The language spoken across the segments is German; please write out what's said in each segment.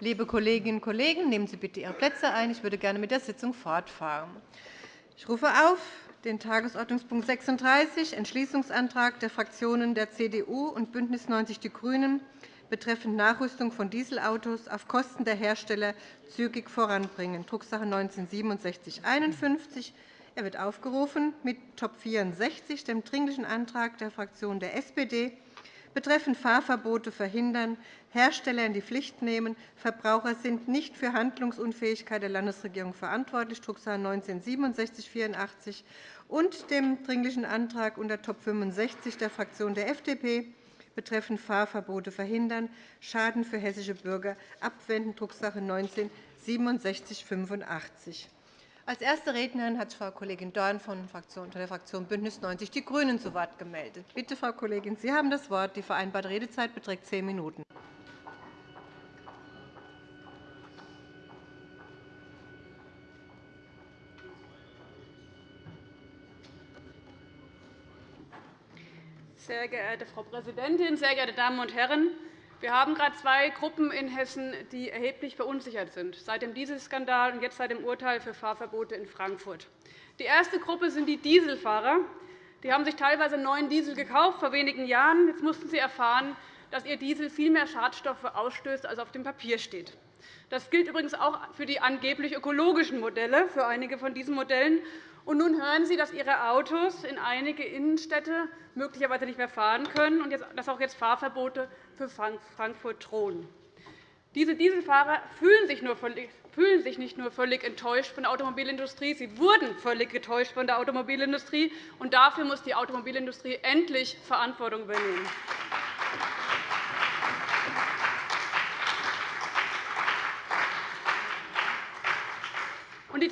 Liebe Kolleginnen und Kollegen, nehmen Sie bitte Ihre Plätze ein. Ich würde gerne mit der Sitzung fortfahren. Ich rufe auf den Tagesordnungspunkt 36, Entschließungsantrag der Fraktionen der CDU und BÜNDNIS 90 die GRÜNEN betreffend Nachrüstung von Dieselautos auf Kosten der Hersteller zügig voranbringen, Drucksache 19-6751. Er wird aufgerufen mit Top 64, dem Dringlichen Antrag der Fraktion der SPD betreffend Fahrverbote verhindern, Hersteller in die Pflicht nehmen. Verbraucher sind nicht für Handlungsunfähigkeit der Landesregierung verantwortlich, Drucksache 19-6784 und dem Dringlichen Antrag unter Top 65 der Fraktion der FDP betreffend Fahrverbote verhindern, Schaden für hessische Bürger abwenden, Drucksache 19-6785. Als erste Rednerin hat Frau Kollegin Dorn von der Fraktion BÜNDNIS 90 die GRÜNEN zu Wort gemeldet. Bitte, Frau Kollegin, Sie haben das Wort. Die vereinbarte Redezeit beträgt zehn Minuten. Sehr geehrte Frau Präsidentin, sehr geehrte Damen und Herren! Wir haben gerade zwei Gruppen in Hessen, die erheblich verunsichert sind, seit dem Dieselskandal und jetzt seit dem Urteil für Fahrverbote in Frankfurt. Die erste Gruppe sind die Dieselfahrer. Die haben sich teilweise neuen Diesel gekauft vor wenigen Jahren. Jetzt mussten sie erfahren, dass ihr Diesel viel mehr Schadstoffe ausstößt, als auf dem Papier steht. Das gilt übrigens auch für die angeblich ökologischen Modelle, für einige von diesen Modellen. Und nun hören Sie, dass Ihre Autos in einige Innenstädte möglicherweise nicht mehr fahren können und dass auch jetzt Fahrverbote für Frankfurt drohen. Diese Dieselfahrer fühlen sich, nicht nur völlig enttäuscht von der Automobilindustrie, sie wurden völlig getäuscht von der Automobilindustrie. Und dafür muss die Automobilindustrie endlich Verantwortung übernehmen.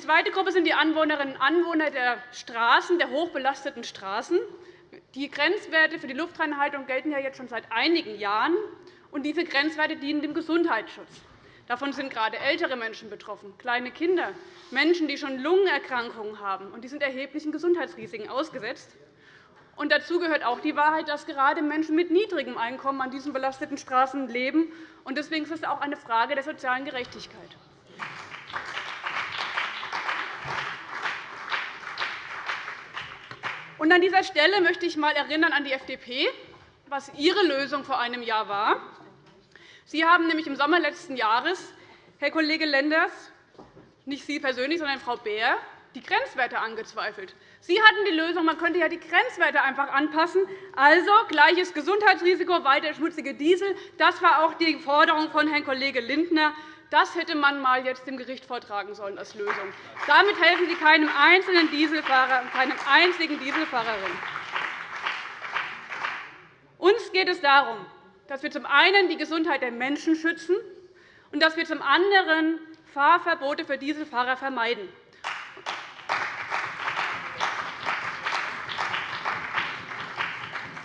Zweite Gruppe sind die Anwohnerinnen und Anwohner der Straßen, der hochbelasteten Straßen. Die Grenzwerte für die Luftreinhaltung gelten ja jetzt schon seit einigen Jahren. Und diese Grenzwerte dienen dem Gesundheitsschutz. Davon sind gerade ältere Menschen betroffen, kleine Kinder, Menschen, die schon Lungenerkrankungen haben. Und die sind erheblichen Gesundheitsrisiken ausgesetzt. Und dazu gehört auch die Wahrheit, dass gerade Menschen mit niedrigem Einkommen an diesen belasteten Straßen leben. Und deswegen ist es auch eine Frage der sozialen Gerechtigkeit. Und an dieser Stelle möchte ich einmal erinnern an die FDP, was ihre Lösung vor einem Jahr war. Sie haben nämlich im Sommer letzten Jahres, Herr Kollege Lenders, nicht Sie persönlich, sondern Frau Beer, die Grenzwerte angezweifelt. Sie hatten die Lösung, man könnte ja die Grenzwerte einfach anpassen. Also gleiches Gesundheitsrisiko, weiter schmutzige Diesel. Das war auch die Forderung von Herrn Kollege Lindner. Das hätte man mal jetzt dem Gericht vortragen sollen als Lösung. Damit helfen Sie keinem einzelnen Dieselfahrer und keinem einzigen Dieselfahrerin. Uns geht es darum, dass wir zum einen die Gesundheit der Menschen schützen und dass wir zum anderen Fahrverbote für Dieselfahrer vermeiden.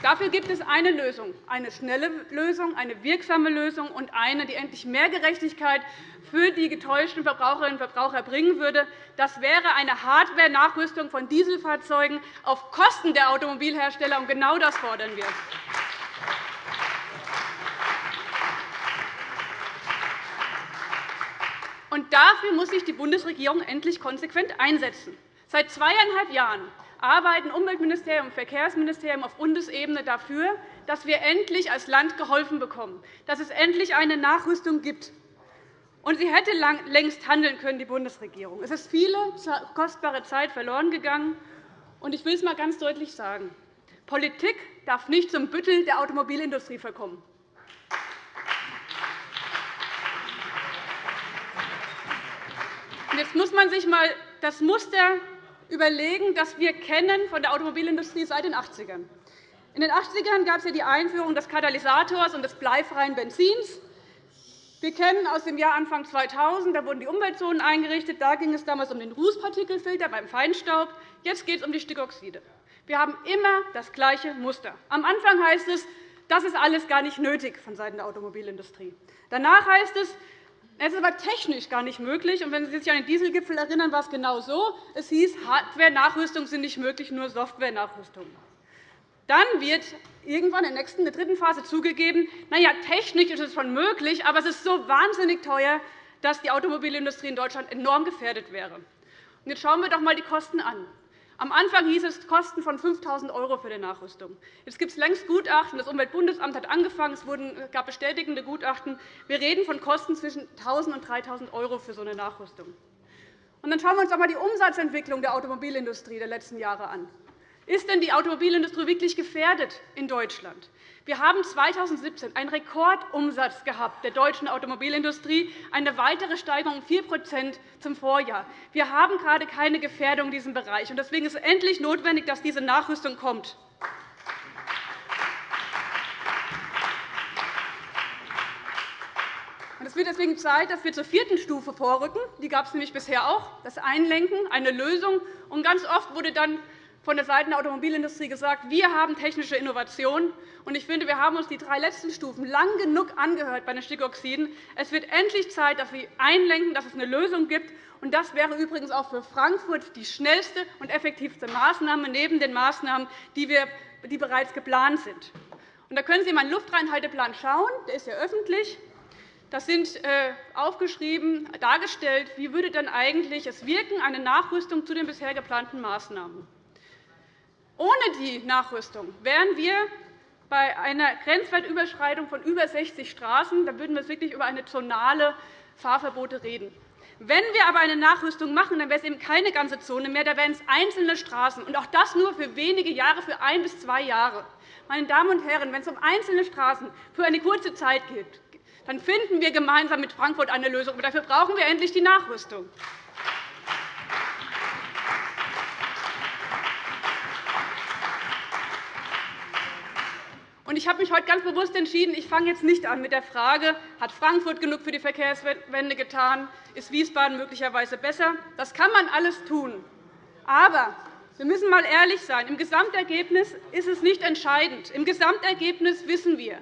Dafür gibt es eine Lösung, eine schnelle Lösung, eine wirksame Lösung und eine, die endlich mehr Gerechtigkeit für die getäuschten Verbraucherinnen und Verbraucher bringen würde. Das wäre eine Hardware-Nachrüstung von Dieselfahrzeugen auf Kosten der Automobilhersteller. Und genau das fordern wir. Und dafür muss sich die Bundesregierung endlich konsequent einsetzen. Seit zweieinhalb Jahren arbeiten Umweltministerium und Verkehrsministerium auf Bundesebene dafür, dass wir endlich als Land geholfen bekommen, dass es endlich eine Nachrüstung gibt. Und sie hätte längst handeln können, die Bundesregierung. Es ist viele kostbare Zeit verloren gegangen. Und ich will es einmal ganz deutlich sagen. Politik darf nicht zum Büttel der Automobilindustrie verkommen. Jetzt muss man sich einmal das Muster überlegen, das wir kennen von der Automobilindustrie seit den 80ern. In den 80ern gab es ja die Einführung des Katalysators und des bleifreien Benzins. Wir kennen aus dem Jahr Anfang 2000, da wurden die Umweltzonen eingerichtet. Da ging es damals um den Rußpartikelfilter beim Feinstaub. Jetzt geht es um die Stickoxide. Wir haben immer das gleiche Muster. Am Anfang heißt es, das ist alles gar nicht nötig von Seiten der Automobilindustrie. Danach heißt es, es ist aber technisch gar nicht möglich. Und wenn Sie sich an den Dieselgipfel erinnern, war es genau so. Es hieß, Hardware-Nachrüstungen sind nicht möglich, nur Software-Nachrüstungen. Dann wird irgendwann in der nächsten, der dritten Phase zugegeben, na ja, technisch ist es schon möglich, aber es ist so wahnsinnig teuer, dass die Automobilindustrie in Deutschland enorm gefährdet wäre. Jetzt schauen wir doch einmal die Kosten an. Am Anfang hieß es Kosten von 5.000 € für die Nachrüstung. Jetzt gibt es längst Gutachten. Das Umweltbundesamt hat angefangen. Es gab bestätigende Gutachten. Wir reden von Kosten zwischen 1.000 und 3.000 € für so eine Nachrüstung. Und dann schauen wir uns einmal die Umsatzentwicklung der Automobilindustrie der letzten Jahre an. Ist denn die Automobilindustrie wirklich gefährdet in Deutschland? Wir haben 2017 einen Rekordumsatz gehabt der deutschen Automobilindustrie, eine weitere Steigerung um 4 zum Vorjahr. Wir haben gerade keine Gefährdung in diesem Bereich. Deswegen ist es endlich notwendig, dass diese Nachrüstung kommt. Es wird deswegen Zeit, dass wir zur vierten Stufe vorrücken. Die gab es nämlich bisher auch, das Einlenken, eine Lösung. Und ganz oft wurde dann von der Seite der Automobilindustrie gesagt, wir haben technische Innovationen. Ich finde, wir haben uns die drei letzten Stufen lang genug angehört bei den Stickoxiden. Es wird endlich Zeit, dass wir einlenken, dass es eine Lösung gibt. Das wäre übrigens auch für Frankfurt die schnellste und effektivste Maßnahme neben den Maßnahmen, die, wir, die bereits geplant sind. Da können Sie in meinen Luftreinhalteplan schauen. Der ist ja öffentlich. Das sind äh, aufgeschrieben, dargestellt, wie würde dann eigentlich es wirken, eine Nachrüstung zu den bisher geplanten Maßnahmen. Ohne die Nachrüstung wären wir bei einer Grenzwertüberschreitung von über 60 Straßen. Da würden wir wirklich über eine zonale Fahrverbote reden. Wenn wir aber eine Nachrüstung machen, dann wäre es eben keine ganze Zone mehr, da wären es einzelne Straßen, und auch das nur für wenige Jahre, für ein bis zwei Jahre. Meine Damen und Herren, wenn es um einzelne Straßen für eine kurze Zeit geht, dann finden wir gemeinsam mit Frankfurt eine Lösung. Aber dafür brauchen wir endlich die Nachrüstung. Ich habe mich heute ganz bewusst entschieden, ich fange jetzt nicht an mit der Frage, hat Frankfurt genug für die Verkehrswende getan, ist Wiesbaden möglicherweise besser. Das kann man alles tun. Aber wir müssen einmal ehrlich sein. Im Gesamtergebnis ist es nicht entscheidend. Im Gesamtergebnis wissen wir,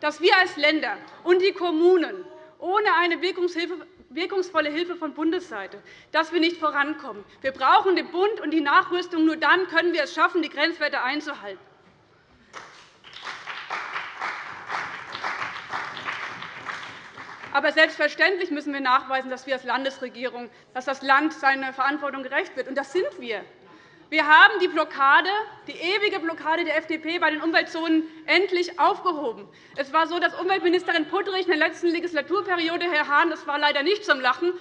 dass wir als Länder und die Kommunen ohne eine wirkungsvolle Hilfe von Bundesseite dass wir nicht vorankommen. Wir brauchen den Bund und die Nachrüstung. Nur dann können wir es schaffen, die Grenzwerte einzuhalten. Aber selbstverständlich müssen wir nachweisen, dass wir als Landesregierung, dass das Land seiner Verantwortung gerecht wird. Und das sind wir. Wir haben die Blockade, die ewige Blockade der FDP bei den Umweltzonen endlich aufgehoben. Es war so, dass Umweltministerin Puttrich in der letzten Legislaturperiode, Herr Hahn, das war leider nicht zum Lachen,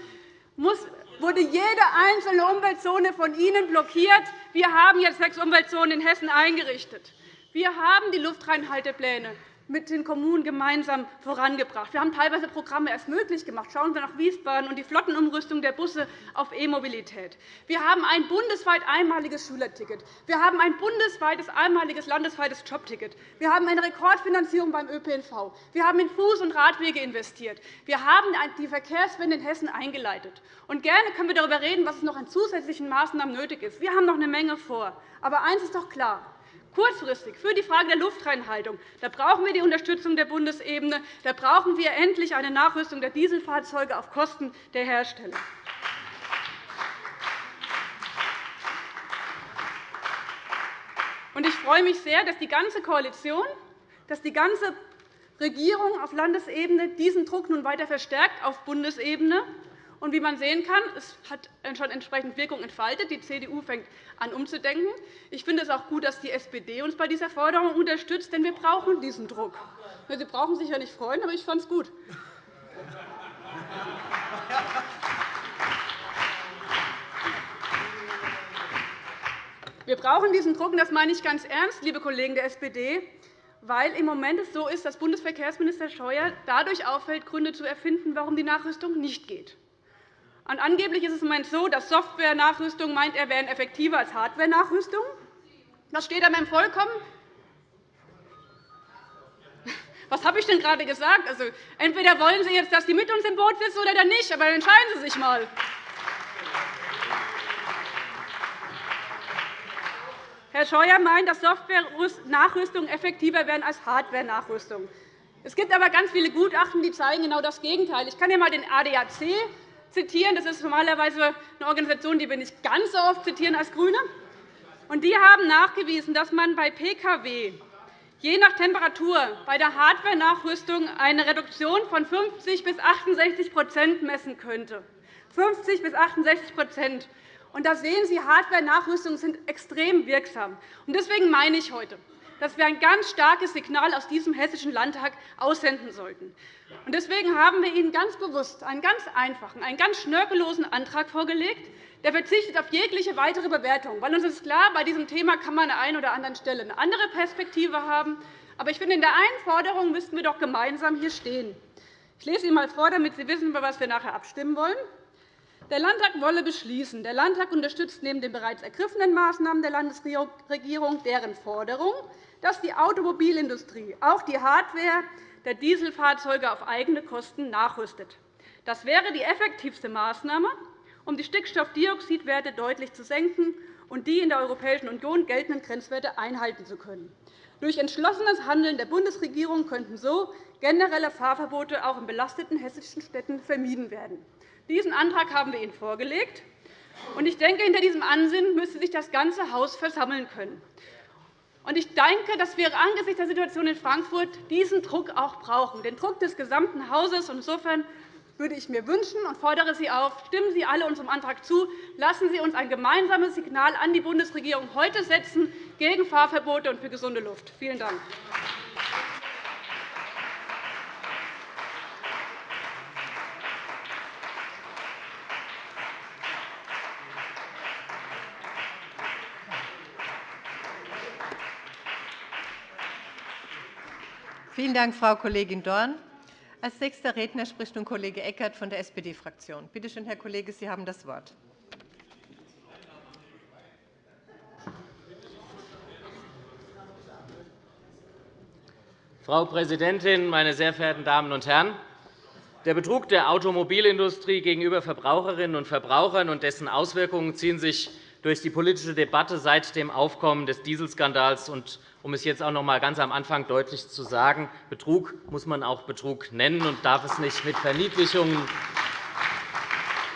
wurde jede einzelne Umweltzone von Ihnen blockiert. Wir haben jetzt sechs Umweltzonen in Hessen eingerichtet. Wir haben die Luftreinhaltepläne mit den Kommunen gemeinsam vorangebracht. Wir haben teilweise Programme erst möglich gemacht. Schauen Sie nach Wiesbaden und die Flottenumrüstung der Busse auf E-Mobilität. Wir haben ein bundesweit einmaliges Schülerticket. Wir haben ein bundesweites einmaliges landesweites Jobticket. Wir haben eine Rekordfinanzierung beim ÖPNV. Wir haben in Fuß- und Radwege investiert. Wir haben die Verkehrswende in Hessen eingeleitet. Und gerne können wir darüber reden, was noch an zusätzlichen Maßnahmen nötig ist. Wir haben noch eine Menge vor. Aber eines ist doch klar. Kurzfristig für die Frage der Luftreinhaltung da brauchen wir die Unterstützung der Bundesebene. Da brauchen wir endlich eine Nachrüstung der Dieselfahrzeuge auf Kosten der Hersteller. Ich freue mich sehr, dass die ganze Koalition, dass die ganze Regierung auf Landesebene diesen Druck nun weiter verstärkt auf Bundesebene und wie man sehen kann, es hat schon entsprechend Wirkung entfaltet. Die CDU fängt an, umzudenken. Ich finde es auch gut, dass die SPD uns bei dieser Forderung unterstützt, denn wir brauchen diesen Druck. Sie brauchen sich ja nicht freuen, aber ich fand es gut. Wir brauchen diesen Druck, und das meine ich ganz ernst, liebe Kollegen der SPD, weil im Moment es so ist, dass Bundesverkehrsminister Scheuer dadurch auffällt, Gründe zu erfinden, warum die Nachrüstung nicht geht. Und angeblich ist es im Moment so, dass Software-Nachrüstung meint, er wären effektiver als Hardware-Nachrüstung. Das steht einem vollkommen. Was habe ich denn gerade gesagt? Also, entweder wollen Sie jetzt, dass Sie mit uns im Boot sitzen oder dann nicht, aber entscheiden Sie sich einmal. Herr Scheuer meint, dass Software-Nachrüstungen effektiver wären als Hardware-Nachrüstung. Es gibt aber ganz viele Gutachten, die zeigen genau das Gegenteil. Ich kann hier einmal den ADAC zitieren. Das ist normalerweise eine Organisation, die wir nicht ganz so oft zitieren als GRÜNE. Die haben nachgewiesen, dass man bei Pkw je nach Temperatur bei der Hardware-Nachrüstung eine Reduktion von 50 bis 68% messen könnte. 50 bis 68 und da sehen Sie, Hardware-Nachrüstungen sind extrem wirksam. Deswegen meine ich heute, dass wir ein ganz starkes Signal aus diesem Hessischen Landtag aussenden sollten. Deswegen haben wir Ihnen ganz bewusst einen ganz einfachen, einen ganz schnörkellosen Antrag vorgelegt, der verzichtet auf jegliche weitere Bewertung. Weil uns ist klar, bei diesem Thema kann man an der einen oder anderen Stelle eine andere Perspektive haben. Aber ich finde, in der einen Forderung müssten wir doch gemeinsam hier stehen. Ich lese Ihnen einmal vor, damit Sie wissen, über was wir nachher abstimmen wollen. Der Landtag wolle beschließen, der Landtag unterstützt neben den bereits ergriffenen Maßnahmen der Landesregierung deren Forderung, dass die Automobilindustrie auch die Hardware der Dieselfahrzeuge auf eigene Kosten nachrüstet. Das wäre die effektivste Maßnahme, um die Stickstoffdioxidwerte deutlich zu senken und die in der Europäischen Union geltenden Grenzwerte einhalten zu können. Durch entschlossenes Handeln der Bundesregierung könnten so generelle Fahrverbote auch in belasteten hessischen Städten vermieden werden. Diesen Antrag haben wir Ihnen vorgelegt. Ich denke, hinter diesem Ansinnen müsste sich das ganze Haus versammeln können. Ich denke, dass wir angesichts der Situation in Frankfurt diesen Druck auch brauchen, den Druck des gesamten Hauses. Insofern würde ich mir wünschen und fordere Sie auf, stimmen Sie alle unserem Antrag zu. Lassen Sie uns ein gemeinsames Signal an die Bundesregierung heute setzen gegen Fahrverbote und für gesunde Luft. Vielen Dank. Vielen Dank, Frau Kollegin Dorn. Als nächster Redner spricht nun Kollege Eckert von der SPD-Fraktion. Bitte schön, Herr Kollege, Sie haben das Wort. Frau Präsidentin, meine sehr verehrten Damen und Herren! Der Betrug der Automobilindustrie gegenüber Verbraucherinnen und Verbrauchern und dessen Auswirkungen ziehen sich durch die politische Debatte seit dem Aufkommen des Dieselskandals und um es jetzt auch noch einmal ganz am Anfang deutlich zu sagen, Betrug muss man auch Betrug nennen und darf es nicht mit Verniedlichungen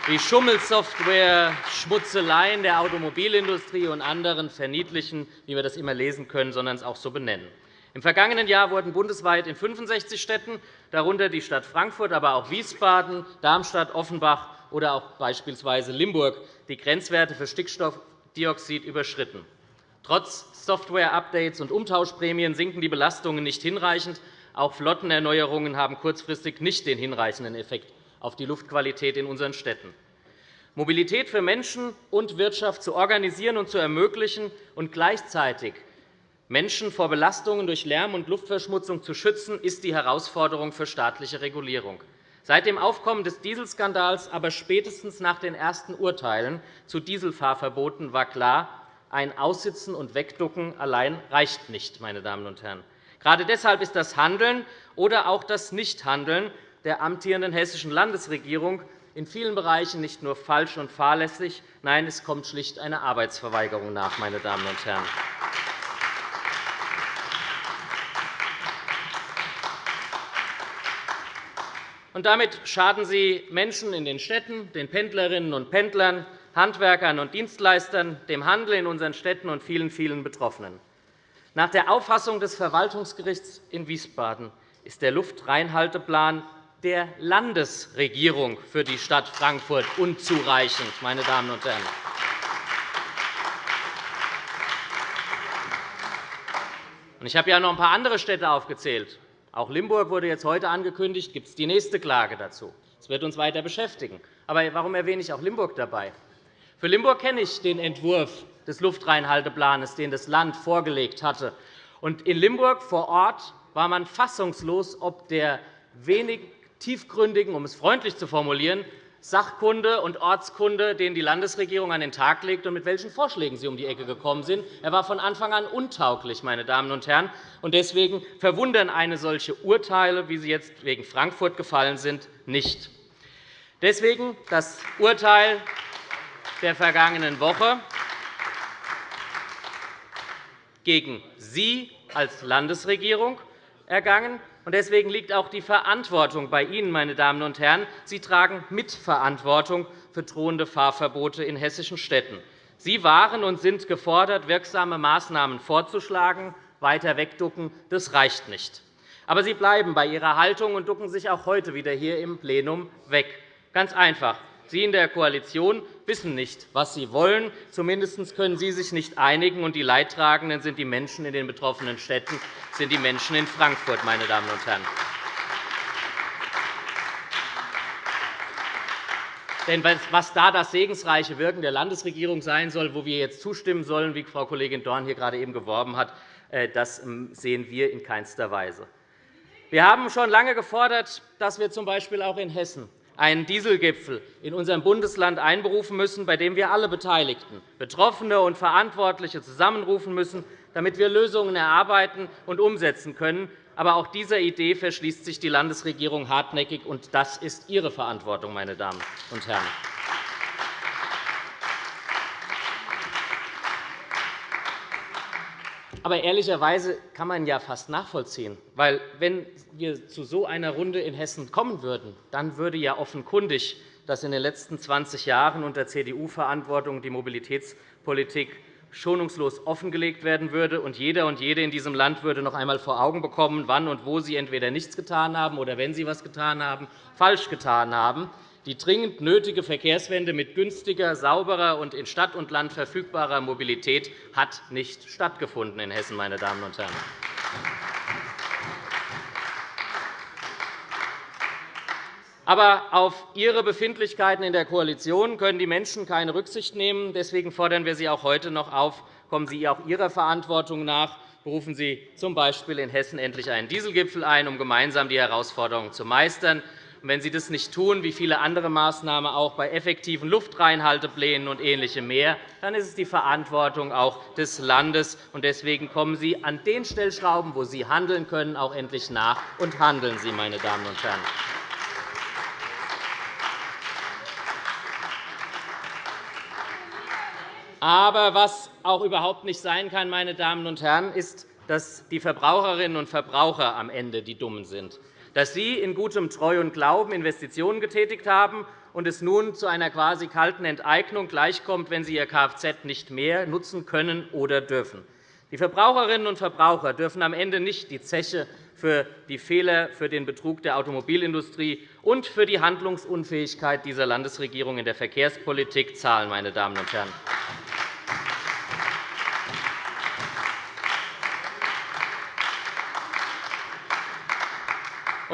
wie Schummelsoftware, Schmutzeleien der Automobilindustrie und anderen verniedlichen, wie wir das immer lesen können, sondern es auch so benennen. Im vergangenen Jahr wurden bundesweit in 65 Städten, darunter die Stadt Frankfurt, aber auch Wiesbaden, Darmstadt, Offenbach oder auch beispielsweise Limburg, die Grenzwerte für Stickstoffdioxid überschritten. Trotz Software-Updates und Umtauschprämien sinken die Belastungen nicht hinreichend. Auch Flottenerneuerungen haben kurzfristig nicht den hinreichenden Effekt auf die Luftqualität in unseren Städten. Mobilität für Menschen und Wirtschaft zu organisieren und zu ermöglichen und gleichzeitig Menschen vor Belastungen durch Lärm und Luftverschmutzung zu schützen, ist die Herausforderung für staatliche Regulierung. Seit dem Aufkommen des Dieselskandals, aber spätestens nach den ersten Urteilen zu Dieselfahrverboten war klar, ein Aussitzen und Wegducken allein reicht nicht. Meine Damen und Herren. Gerade deshalb ist das Handeln oder auch das Nichthandeln der amtierenden hessischen Landesregierung in vielen Bereichen nicht nur falsch und fahrlässig, nein, es kommt schlicht eine Arbeitsverweigerung nach. Meine Damen und Herren. Und damit schaden Sie Menschen in den Städten, den Pendlerinnen und Pendlern, Handwerkern und Dienstleistern, dem Handel in unseren Städten und vielen, vielen Betroffenen. Nach der Auffassung des Verwaltungsgerichts in Wiesbaden ist der Luftreinhalteplan der Landesregierung für die Stadt Frankfurt unzureichend. Meine Damen und Herren. Ich habe ja noch ein paar andere Städte aufgezählt. Auch Limburg wurde jetzt heute angekündigt. Gibt es die nächste Klage dazu? Das wird uns weiter beschäftigen. Aber warum erwähne ich auch Limburg dabei? Für Limburg kenne ich den Entwurf des Luftreinhalteplans, den das Land vorgelegt hatte. In Limburg vor Ort war man fassungslos, ob der wenig tiefgründigen, um es freundlich zu formulieren, Sachkunde und Ortskunde, den die Landesregierung an den Tag legt und mit welchen Vorschlägen sie um die Ecke gekommen sind. Er war von Anfang an untauglich. Meine Damen und Herren. Deswegen verwundern eine solche Urteile, wie sie jetzt wegen Frankfurt gefallen sind, nicht. Deswegen das Urteil der vergangenen Woche gegen Sie als Landesregierung ergangen. Deswegen liegt auch die Verantwortung bei Ihnen, meine Damen und Herren. Sie tragen Mitverantwortung für drohende Fahrverbote in hessischen Städten. Sie waren und sind gefordert, wirksame Maßnahmen vorzuschlagen. Weiter wegducken, das reicht nicht. Aber Sie bleiben bei Ihrer Haltung und ducken sich auch heute wieder hier im Plenum weg. Ganz einfach. Sie in der Koalition wissen nicht, was Sie wollen. Zumindest können Sie sich nicht einigen, und die Leidtragenden sind die Menschen in den betroffenen Städten, sind die Menschen in Frankfurt. Meine Damen und Herren. Denn was da das segensreiche Wirken der Landesregierung sein soll, wo wir jetzt zustimmen sollen, wie Frau Kollegin Dorn hier gerade eben geworben hat, äh, das ähm, sehen wir in keinster Weise. Wir haben schon lange gefordert, dass wir z.B. auch in Hessen einen Dieselgipfel in unserem Bundesland einberufen müssen, bei dem wir alle Beteiligten, Betroffene und Verantwortliche zusammenrufen müssen, damit wir Lösungen erarbeiten und umsetzen können. Aber auch dieser Idee verschließt sich die Landesregierung hartnäckig, und das ist Ihre Verantwortung, meine Damen und Herren. Aber ehrlicherweise kann man ja fast nachvollziehen. Weil, wenn wir zu so einer Runde in Hessen kommen würden, dann würde ja offenkundig, dass in den letzten 20 Jahren unter CDU-Verantwortung die Mobilitätspolitik schonungslos offengelegt werden würde, und jeder und jede in diesem Land würde noch einmal vor Augen bekommen, wann und wo sie entweder nichts getan haben oder, wenn sie etwas getan haben, falsch getan haben. Die dringend nötige Verkehrswende mit günstiger, sauberer und in Stadt und Land verfügbarer Mobilität hat nicht stattgefunden in Hessen, meine Damen und Herren. Aber auf Ihre Befindlichkeiten in der Koalition können die Menschen keine Rücksicht nehmen. Deswegen fordern wir Sie auch heute noch auf, kommen Sie auch Ihrer Verantwortung nach. Berufen Sie z. B. in Hessen endlich einen Dieselgipfel ein, um gemeinsam die Herausforderungen zu meistern. Wenn Sie das nicht tun, wie viele andere Maßnahmen auch bei effektiven Luftreinhalteplänen und Ähnlichem mehr, dann ist es die Verantwortung auch des Landes. Deswegen kommen Sie an den Stellschrauben, wo Sie handeln können, auch endlich nach und handeln Sie, meine Damen und Herren. Aber was auch überhaupt nicht sein kann, meine Damen und Herren, ist, dass die Verbraucherinnen und Verbraucher am Ende die Dummen sind dass Sie in gutem Treu und Glauben Investitionen getätigt haben und es nun zu einer quasi kalten Enteignung gleichkommt, wenn Sie Ihr Kfz nicht mehr nutzen können oder dürfen. Die Verbraucherinnen und Verbraucher dürfen am Ende nicht die Zeche für die Fehler, für den Betrug der Automobilindustrie und für die Handlungsunfähigkeit dieser Landesregierung in der Verkehrspolitik zahlen. Meine Damen und Herren.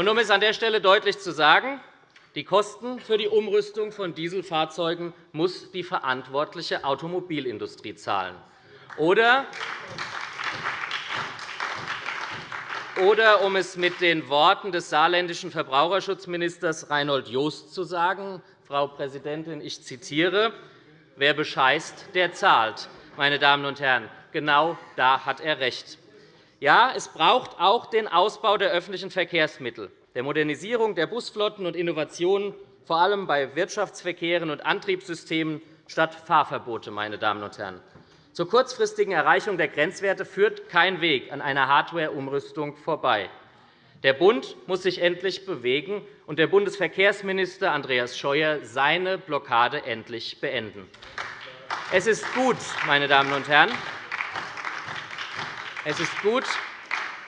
Und um es an der Stelle deutlich zu sagen, die Kosten für die Umrüstung von Dieselfahrzeugen muss die verantwortliche Automobilindustrie zahlen. Oder, oder um es mit den Worten des saarländischen Verbraucherschutzministers Reinhold Joost zu sagen, Frau Präsidentin, ich zitiere, wer bescheißt, der zahlt. Meine Damen und Herren, genau da hat er recht. Ja, es braucht auch den Ausbau der öffentlichen Verkehrsmittel, der Modernisierung der Busflotten und Innovationen, vor allem bei Wirtschaftsverkehren und Antriebssystemen, statt Fahrverbote. Meine Damen und Herren. Zur kurzfristigen Erreichung der Grenzwerte führt kein Weg an einer Hardware-Umrüstung vorbei. Der Bund muss sich endlich bewegen und der Bundesverkehrsminister Andreas Scheuer seine Blockade endlich beenden. Es ist gut, meine Damen und Herren, es ist gut,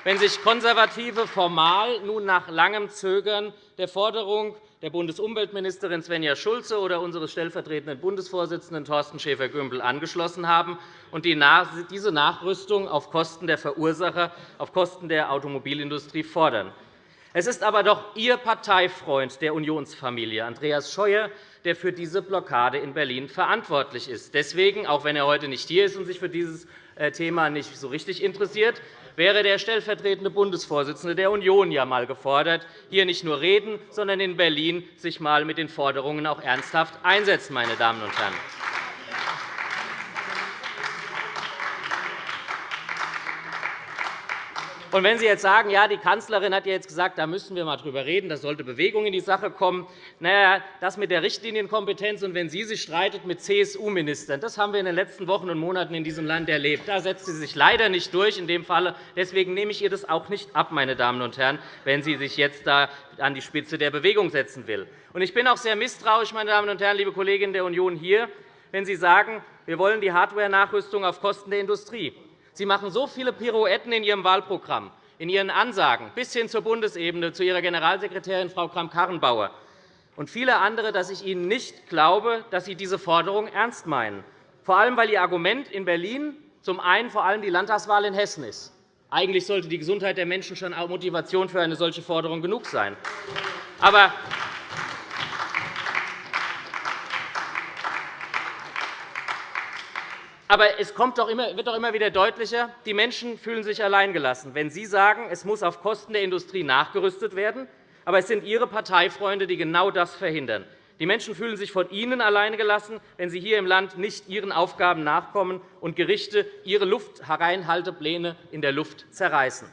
wenn sich Konservative formal nun nach langem Zögern der Forderung der Bundesumweltministerin Svenja Schulze oder unseres stellvertretenden Bundesvorsitzenden Thorsten Schäfer-Gümbel angeschlossen haben und diese Nachrüstung auf Kosten der Verursacher, auf Kosten der Automobilindustrie fordern. Es ist aber doch Ihr Parteifreund der Unionsfamilie, Andreas Scheuer, der für diese Blockade in Berlin verantwortlich ist. Deswegen, auch wenn er heute nicht hier ist und sich für dieses äh, Thema nicht so richtig interessiert, wäre der stellvertretende Bundesvorsitzende der Union ja einmal gefordert, hier nicht nur reden, sondern in Berlin sich einmal mit den Forderungen auch ernsthaft einsetzen. Meine Damen und Herren. Und wenn Sie jetzt sagen, ja, die Kanzlerin hat jetzt gesagt, da müssen wir einmal drüber reden, da sollte Bewegung in die Sache kommen, na ja, das mit der Richtlinienkompetenz und wenn sie sich streitet mit CSU-Ministern, das haben wir in den letzten Wochen und Monaten in diesem Land erlebt. Da setzt sie sich leider nicht durch in dem Falle. Deswegen nehme ich ihr das auch nicht ab, meine Damen und Herren, wenn sie sich jetzt da an die Spitze der Bewegung setzen will. Ich bin auch sehr misstrauisch, meine Damen und Herren, liebe Kolleginnen der Union hier, wenn Sie sagen, wir wollen die Hardware-Nachrüstung auf Kosten der Industrie. Sie machen so viele Pirouetten in Ihrem Wahlprogramm, in Ihren Ansagen, bis hin zur Bundesebene, zu Ihrer Generalsekretärin Frau Kramp-Karrenbauer und viele andere, dass ich Ihnen nicht glaube, dass Sie diese Forderung ernst meinen, vor allem weil Ihr Argument in Berlin zum einen vor allem die Landtagswahl in Hessen ist. Eigentlich sollte die Gesundheit der Menschen schon Motivation für eine solche Forderung genug sein. Aber Aber es kommt doch immer, wird doch immer wieder deutlicher, die Menschen fühlen sich alleingelassen. Wenn Sie sagen, es muss auf Kosten der Industrie nachgerüstet werden, aber es sind Ihre Parteifreunde, die genau das verhindern. Die Menschen fühlen sich von Ihnen alleingelassen, wenn Sie hier im Land nicht Ihren Aufgaben nachkommen und Gerichte ihre Luftreinhaltepläne in der Luft zerreißen.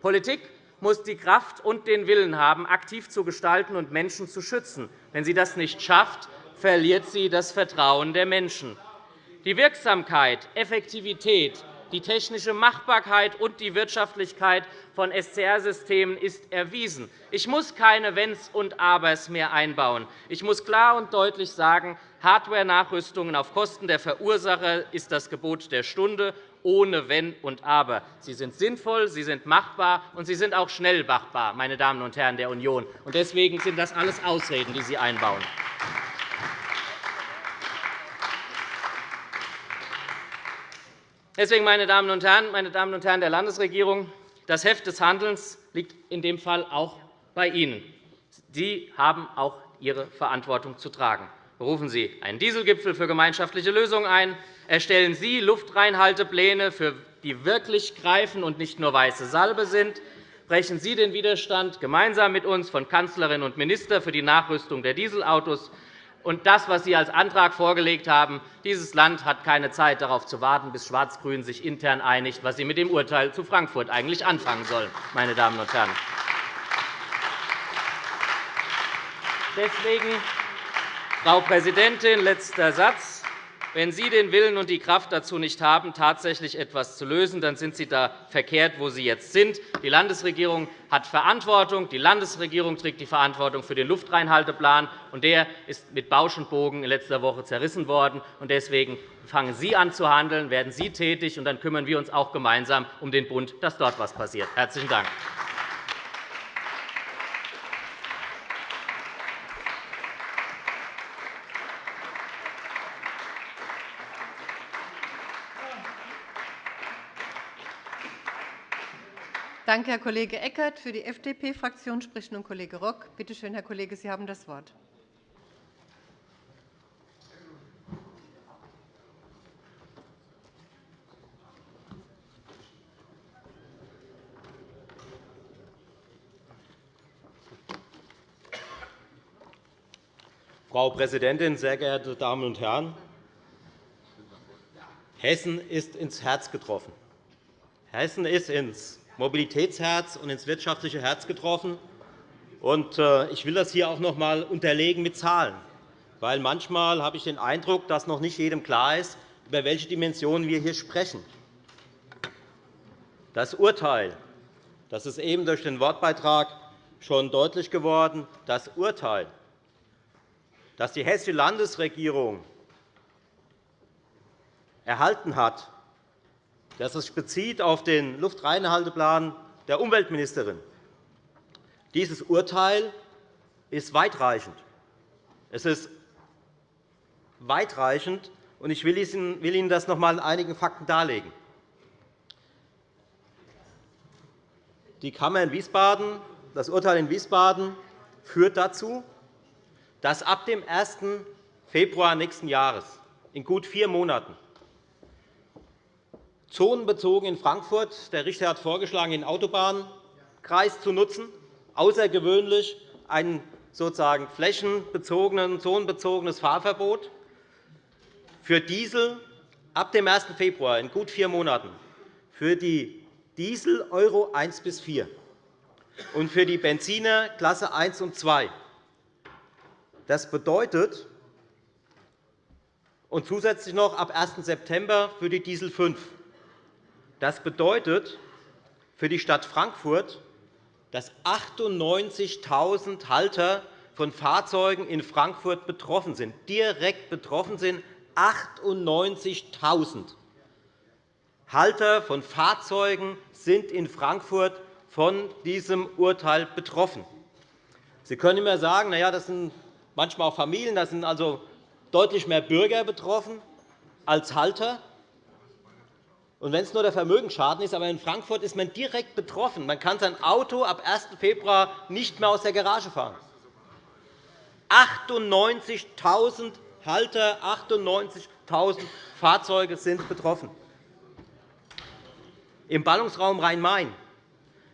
Politik muss die Kraft und den Willen haben, aktiv zu gestalten und Menschen zu schützen. Wenn sie das nicht schafft, verliert sie das Vertrauen der Menschen. Die Wirksamkeit, Effektivität, die technische Machbarkeit und die Wirtschaftlichkeit von SCR-Systemen ist erwiesen. Ich muss keine Wenns und Abers mehr einbauen. Ich muss klar und deutlich sagen, Hardware-Nachrüstungen auf Kosten der Verursacher ist das Gebot der Stunde, ohne Wenn und Aber. Sie sind sinnvoll, sie sind machbar, und sie sind auch schnell machbar, meine Damen und Herren der Union. Deswegen sind das alles Ausreden, die Sie einbauen. Deswegen, meine Damen und Herren, meine Damen und Herren der Landesregierung, das Heft des Handelns liegt in dem Fall auch bei Ihnen. Sie haben auch Ihre Verantwortung zu tragen. Berufen Sie einen Dieselgipfel für gemeinschaftliche Lösungen ein. Erstellen Sie Luftreinhaltepläne, für die wirklich greifen und nicht nur weiße Salbe sind. Brechen Sie den Widerstand gemeinsam mit uns von Kanzlerin und Minister für die Nachrüstung der Dieselautos und das, was Sie als Antrag vorgelegt haben, dieses Land hat keine Zeit, darauf zu warten, bis Schwarz-Grün sich intern einigt, was sie mit dem Urteil zu Frankfurt eigentlich anfangen sollen. Meine Damen und Herren. Deswegen, Frau Präsidentin, letzter Satz. Wenn Sie den Willen und die Kraft dazu nicht haben, tatsächlich etwas zu lösen, dann sind Sie da verkehrt, wo Sie jetzt sind. Die Landesregierung hat Verantwortung. Die Landesregierung trägt die Verantwortung für den Luftreinhalteplan. und Der ist mit Bausch und Bogen in letzter Woche zerrissen worden. Deswegen fangen Sie an zu handeln, werden Sie tätig, und dann kümmern wir uns auch gemeinsam um den Bund, dass dort etwas passiert. – Herzlichen Dank. Danke, Herr Kollege Eckert. Für die FDP-Fraktion spricht nun Kollege Rock. Bitte schön, Herr Kollege, Sie haben das Wort. Frau Präsidentin, sehr geehrte Damen und Herren! Hessen ist ins Herz getroffen. Hessen ist ins Mobilitätsherz und ins wirtschaftliche Herz getroffen. Äh, ich will das hier auch noch einmal unterlegen mit Zahlen, weil manchmal habe ich den Eindruck, dass noch nicht jedem klar ist, über welche Dimensionen wir hier sprechen. Das Urteil, das ist eben durch den Wortbeitrag schon deutlich geworden, das Urteil, das die Hessische Landesregierung erhalten hat, das sich bezieht auf den Luftreinhalteplan der Umweltministerin. Dieses Urteil ist weitreichend. Es ist weitreichend, und ich will Ihnen das noch einmal in einigen Fakten darlegen. Die Kammer in Wiesbaden, das Urteil in Wiesbaden führt dazu, dass ab dem 1. Februar nächsten Jahres, in gut vier Monaten, zonenbezogen in Frankfurt. Der Richter hat vorgeschlagen, den Autobahnkreis zu nutzen, außergewöhnlich ein sozusagen flächenbezogenes, zonenbezogenes Fahrverbot für Diesel ab dem 1. Februar in gut vier Monaten für die Diesel Euro 1 bis 4 und für die Benziner Klasse 1 und 2. Das bedeutet, und zusätzlich noch ab 1. September für die Diesel 5. Das bedeutet für die Stadt Frankfurt, dass 98.000 Halter von Fahrzeugen in Frankfurt betroffen sind, direkt betroffen sind, 98.000 Halter von Fahrzeugen sind in Frankfurt von diesem Urteil betroffen. Sie können immer sagen, na ja, das sind manchmal auch Familien, da sind also deutlich mehr Bürger betroffen als Halter. Und wenn es nur der Vermögensschaden ist, aber in Frankfurt ist man direkt betroffen. Man kann sein Auto ab 1. Februar nicht mehr aus der Garage fahren. 98.000 Halter, 98.000 Fahrzeuge sind betroffen. Im Ballungsraum Rhein-Main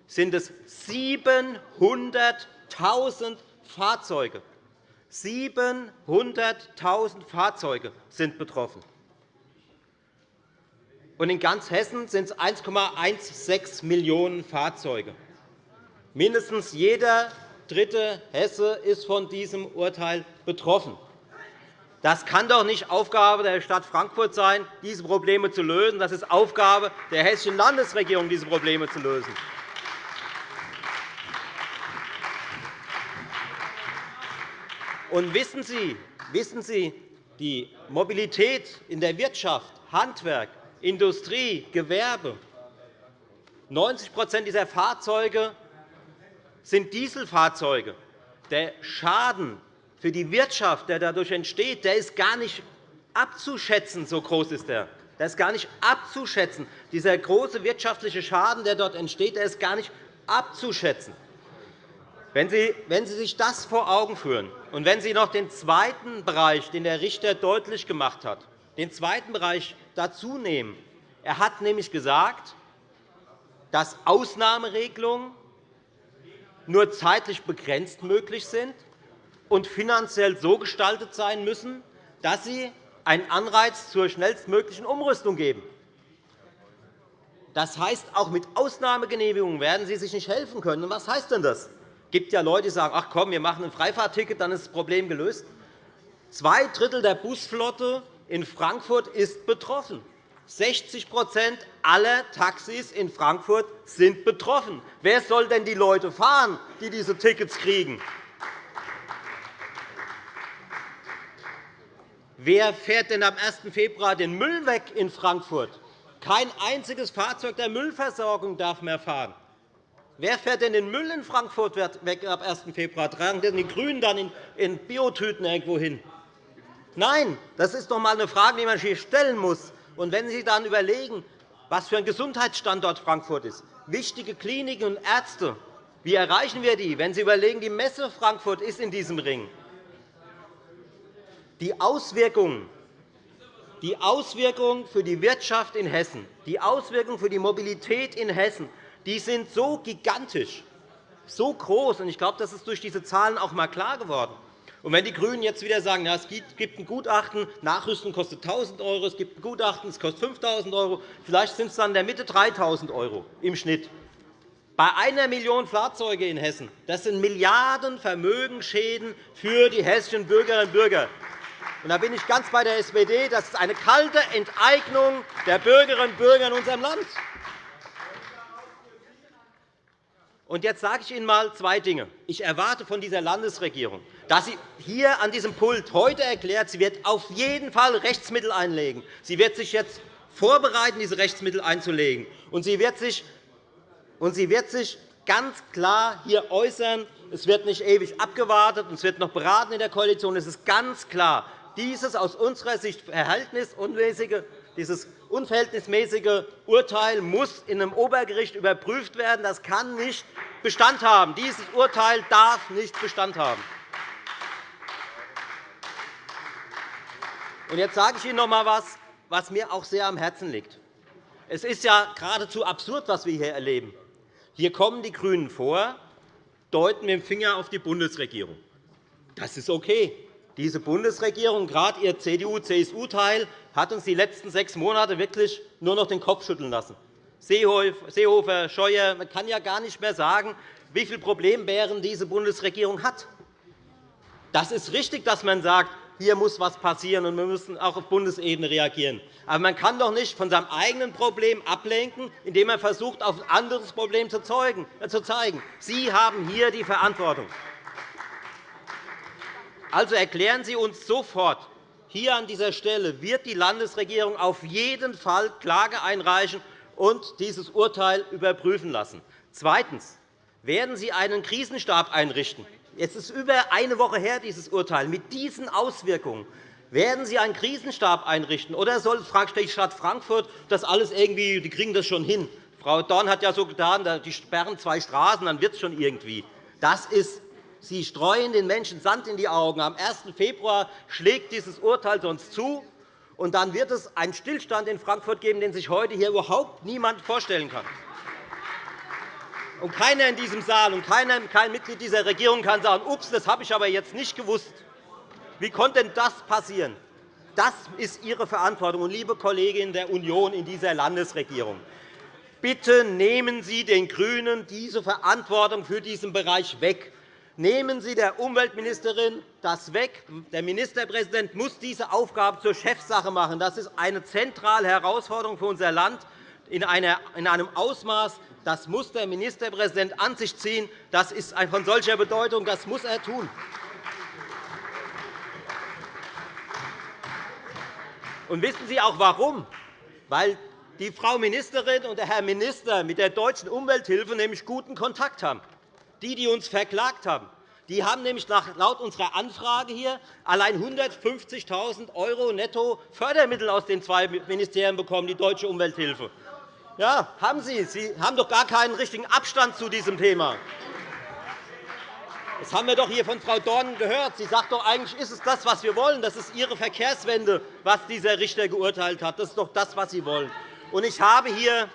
sind es 700.000 Fahrzeuge. 700.000 Fahrzeuge sind betroffen. Und in ganz Hessen sind es 1,16 Millionen Fahrzeuge. Mindestens jeder dritte Hesse ist von diesem Urteil betroffen. Das kann doch nicht Aufgabe der Stadt Frankfurt sein, diese Probleme zu lösen. Das ist Aufgabe der Hessischen Landesregierung, diese Probleme zu lösen. Und wissen Sie, wissen Sie, die Mobilität in der Wirtschaft, Handwerk, Industrie, Gewerbe, 90% dieser Fahrzeuge sind Dieselfahrzeuge. Der Schaden für die Wirtschaft, der dadurch entsteht, der ist gar nicht abzuschätzen. So groß ist der. Der ist gar nicht abzuschätzen. Dieser große wirtschaftliche Schaden, der dort entsteht, der ist gar nicht abzuschätzen. Wenn Sie, wenn Sie sich das vor Augen führen und wenn Sie noch den zweiten Bereich, den der Richter deutlich gemacht hat, den zweiten Bereich dazu nehmen, er hat nämlich gesagt, dass Ausnahmeregelungen nur zeitlich begrenzt möglich sind und finanziell so gestaltet sein müssen, dass sie einen Anreiz zur schnellstmöglichen Umrüstung geben. Das heißt, auch mit Ausnahmegenehmigungen werden Sie sich nicht helfen können. was heißt denn das? Es gibt ja Leute, die sagen, ach komm, wir machen ein Freifahrtticket, dann ist das Problem gelöst. Zwei Drittel der Busflotte in Frankfurt ist betroffen. 60% aller Taxis in Frankfurt sind betroffen. Wer soll denn die Leute fahren, die diese Tickets kriegen? Wer fährt denn am 1. Februar den Müll weg in Frankfurt? Kein einziges Fahrzeug der Müllversorgung darf mehr fahren. Wer fährt denn den Müll in Frankfurt weg ab 1. Februar? Tragen denn die GRÜNEN dann in Biotüten irgendwo hin? Nein, das ist doch einmal eine Frage, die man sich stellen muss. Und wenn Sie dann überlegen, was für ein Gesundheitsstandort Frankfurt ist, wichtige Kliniken und Ärzte, wie erreichen wir die? Wenn Sie überlegen, die Messe Frankfurt ist in diesem Ring. Die Auswirkungen die Auswirkungen für die Wirtschaft in Hessen, die Auswirkungen für die Mobilität in Hessen, die sind so gigantisch, so groß. Ich glaube, das ist durch diese Zahlen auch einmal klar geworden. Und wenn die GRÜNEN jetzt wieder sagen, es gibt ein Gutachten, Nachrüsten kostet 1.000 €, es gibt ein Gutachten, es kostet 5.000 €, vielleicht sind es dann in der Mitte 3.000 € im Schnitt. Bei einer Million Fahrzeuge in Hessen, das sind Milliarden Vermögensschäden für die hessischen Bürgerinnen und Bürger. Und da bin ich ganz bei der SPD. Das ist eine kalte Enteignung der Bürgerinnen und Bürger in unserem Land. Und jetzt sage ich Ihnen einmal zwei Dinge. Ich erwarte von dieser Landesregierung, dass sie hier an diesem Pult heute erklärt, sie wird auf jeden Fall Rechtsmittel einlegen. Sie wird sich jetzt vorbereiten, diese Rechtsmittel einzulegen. Und sie wird sich, und sie wird sich ganz klar hier äußern. Es wird nicht ewig abgewartet, und es wird noch beraten in der Koalition. Es ist ganz klar, dieses aus unserer Sicht verhältnismäßige dieses unverhältnismäßige Urteil muss in einem Obergericht überprüft werden. Das kann nicht Bestand haben. Dieses Urteil darf nicht Bestand haben. Jetzt sage ich Ihnen noch einmal etwas, was mir auch sehr am Herzen liegt. Es ist ja geradezu absurd, was wir hier erleben. Hier kommen die GRÜNEN vor, deuten mit dem Finger auf die Bundesregierung. Das ist okay. Diese Bundesregierung, gerade ihr CDU-CSU-Teil, hat uns die letzten sechs Monate wirklich nur noch den Kopf schütteln lassen. Seehofer, Scheuer, man kann ja gar nicht mehr sagen, wie viele Problembären diese Bundesregierung hat. Das ist richtig, dass man sagt, hier muss etwas passieren, und wir müssen auch auf Bundesebene reagieren. Aber man kann doch nicht von seinem eigenen Problem ablenken, indem man versucht, auf ein anderes Problem zu zeigen. Sie haben hier die Verantwortung. Also erklären Sie uns sofort, hier an dieser Stelle wird die Landesregierung auf jeden Fall Klage einreichen und dieses Urteil überprüfen lassen. Zweitens. Werden Sie einen Krisenstab einrichten? Es ist über eine Woche her, dieses Urteil, mit diesen Auswirkungen. Werden Sie einen Krisenstab einrichten, oder soll die Stadt Frankfurt das alles irgendwie, die kriegen das schon hin? Frau Dorn hat ja so getan, die sperren zwei Straßen, dann wird es schon irgendwie. Das ist Sie streuen den Menschen Sand in die Augen. Am 1. Februar schlägt dieses Urteil sonst zu, und dann wird es einen Stillstand in Frankfurt geben, den sich heute hier überhaupt niemand vorstellen kann. Und keiner in diesem Saal und kein Mitglied dieser Regierung kann sagen, ups, das habe ich aber jetzt nicht gewusst. Wie konnte denn das passieren? Das ist Ihre Verantwortung. Und, liebe Kolleginnen der Union in dieser Landesregierung, bitte nehmen Sie den GRÜNEN diese Verantwortung für diesen Bereich weg. Nehmen Sie der Umweltministerin das weg. Der Ministerpräsident muss diese Aufgabe zur Chefsache machen. Das ist eine zentrale Herausforderung für unser Land in einem Ausmaß. Das muss der Ministerpräsident an sich ziehen. Das ist von solcher Bedeutung. Das muss er tun. Und wissen Sie auch warum? Weil die Frau Ministerin und der Herr Minister mit der Deutschen Umwelthilfe nämlich guten Kontakt haben die, die uns verklagt haben, die haben nämlich laut unserer Anfrage hier allein 150.000 € netto Fördermittel aus den zwei Ministerien bekommen, die Deutsche Umwelthilfe. Ja, haben Sie. Sie haben doch gar keinen richtigen Abstand zu diesem Thema. Das haben wir doch hier von Frau Dorn gehört. Sie sagt doch, eigentlich ist es das, was wir wollen. Das ist Ihre Verkehrswende, was dieser Richter geurteilt hat. Das ist doch das, was Sie wollen. Ich habe hier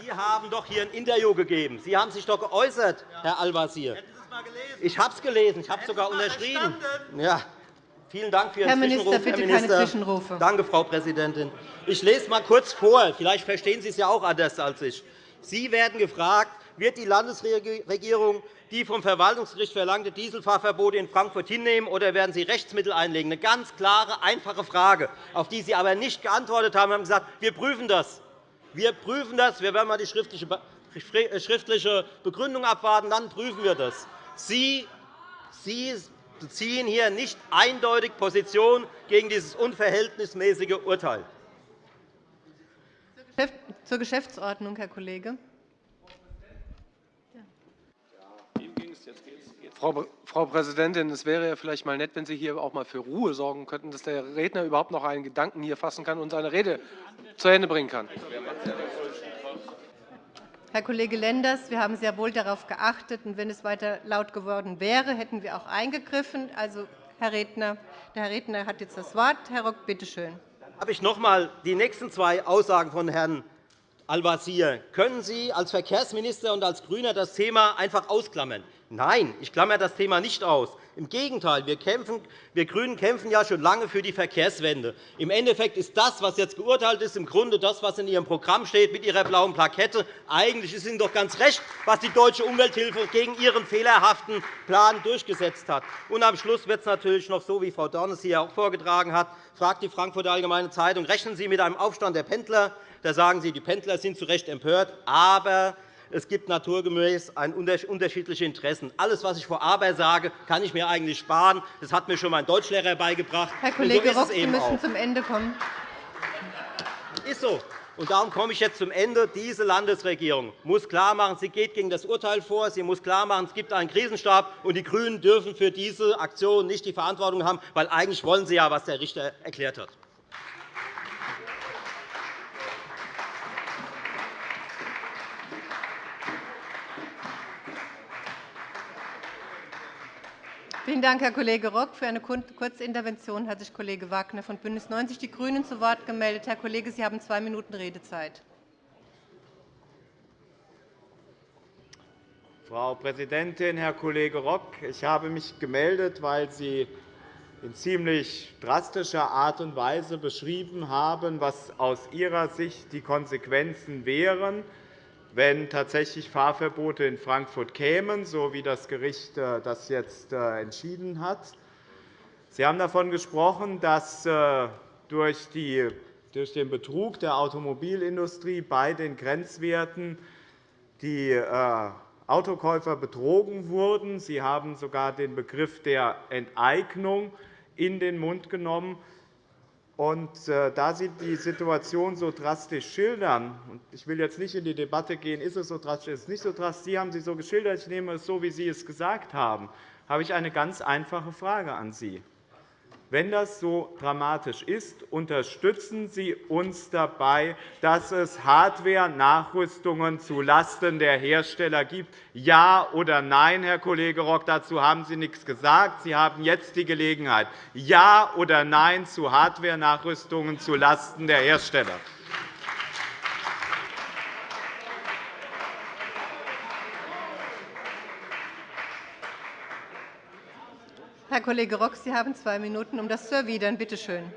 Sie haben doch hier ein Interview gegeben. Sie haben sich doch geäußert, Herr Al-Wazir. Ich habe es gelesen. Ich habe es sogar unterschrieben. Ja. Vielen Dank für Ihren Herr Minister, Zwischenruf, bitte Herr Minister. keine Zwischenrufe. Danke, Frau Präsidentin. Ich lese einmal kurz vor. Vielleicht verstehen Sie es ja auch anders als ich. Sie werden gefragt, wird die Landesregierung die vom Verwaltungsgericht verlangte Dieselfahrverbote in Frankfurt hinnehmen, oder werden Sie Rechtsmittel einlegen? Eine ganz klare, einfache Frage, auf die Sie aber nicht geantwortet haben. Sie haben gesagt, wir prüfen das. Wir prüfen das. Wir werden einmal die schriftliche Begründung abwarten. Dann prüfen wir das. Sie, Sie beziehen hier nicht eindeutig Position gegen dieses unverhältnismäßige Urteil. Zur Geschäftsordnung, Herr Kollege. Frau Präsidentin, es wäre ja vielleicht mal nett, wenn Sie hier auch mal für Ruhe sorgen könnten, dass der Redner überhaupt noch einen Gedanken hier fassen kann und seine Rede zu Ende bringen kann. Herr Kollege Lenders, wir haben sehr wohl darauf geachtet. Und wenn es weiter laut geworden wäre, hätten wir auch eingegriffen. Also, Herr Redner, der Herr Redner hat jetzt das Wort. Herr Rock, bitte schön. Habe ich noch einmal die nächsten zwei Aussagen von Herrn Al-Wazir. Können Sie als Verkehrsminister und als GRÜNER das Thema einfach ausklammern? Nein, ich klammere das Thema nicht aus. Im Gegenteil, wir, kämpfen, wir GRÜNEN kämpfen ja schon lange für die Verkehrswende. Im Endeffekt ist das, was jetzt geurteilt ist, im Grunde das, was in Ihrem Programm steht, mit Ihrer blauen Plakette. Eigentlich ist Ihnen doch ganz recht, was die Deutsche Umwelthilfe gegen Ihren fehlerhaften Plan durchgesetzt hat. Und am Schluss wird es natürlich noch so, wie Frau Dorn es hier auch vorgetragen hat, fragt die Frankfurter Allgemeine Zeitung, rechnen Sie mit einem Aufstand der Pendler? Da sagen Sie, die Pendler sind zu Recht empört. Aber es gibt naturgemäß unterschiedliche Interessen. Alles, was ich vor Aber sage, kann ich mir eigentlich sparen. Das hat mir schon mein Deutschlehrer beigebracht. Herr Kollege so Rock, Sie müssen auch. zum Ende kommen. Ist so. Und darum komme ich jetzt zum Ende. Diese Landesregierung muss klarmachen, sie geht gegen das Urteil vor. Sie muss klarmachen, es gibt einen Krisenstab, und die GRÜNEN dürfen für diese Aktion nicht die Verantwortung haben, weil eigentlich wollen sie ja, was der Richter erklärt hat. Vielen Dank, Herr Kollege Rock. Für eine Kurzintervention hat sich Kollege Wagner von BÜNDNIS 90 die GRÜNEN zu Wort gemeldet. Herr Kollege, Sie haben zwei Minuten Redezeit. Frau Präsidentin, Herr Kollege Rock! Ich habe mich gemeldet, weil Sie in ziemlich drastischer Art und Weise beschrieben haben, was aus Ihrer Sicht die Konsequenzen wären, wenn tatsächlich Fahrverbote in Frankfurt kämen, so wie das Gericht äh, das jetzt äh, entschieden hat. Sie haben davon gesprochen, dass äh, durch den Betrug der Automobilindustrie bei den Grenzwerten die Autokäufer betrogen wurden. Sie haben sogar den Begriff der Enteignung in den Mund genommen. Äh, da Sie die Situation so drastisch schildern, und ich will jetzt nicht in die Debatte gehen, ist es so drastisch, ist es nicht so drastisch, Sie haben sie so geschildert, ich nehme es so, wie Sie es gesagt haben, habe ich eine ganz einfache Frage an Sie. Wenn das so dramatisch ist, unterstützen Sie uns dabei, dass es Hardware-Nachrüstungen zulasten der Hersteller gibt? Ja oder nein, Herr Kollege Rock? Dazu haben Sie nichts gesagt. Sie haben jetzt die Gelegenheit. Ja oder nein zu Hardware-Nachrüstungen zulasten der Hersteller? Kollege Rock, Sie haben zwei Minuten, um das zu erwidern. Bitte schön.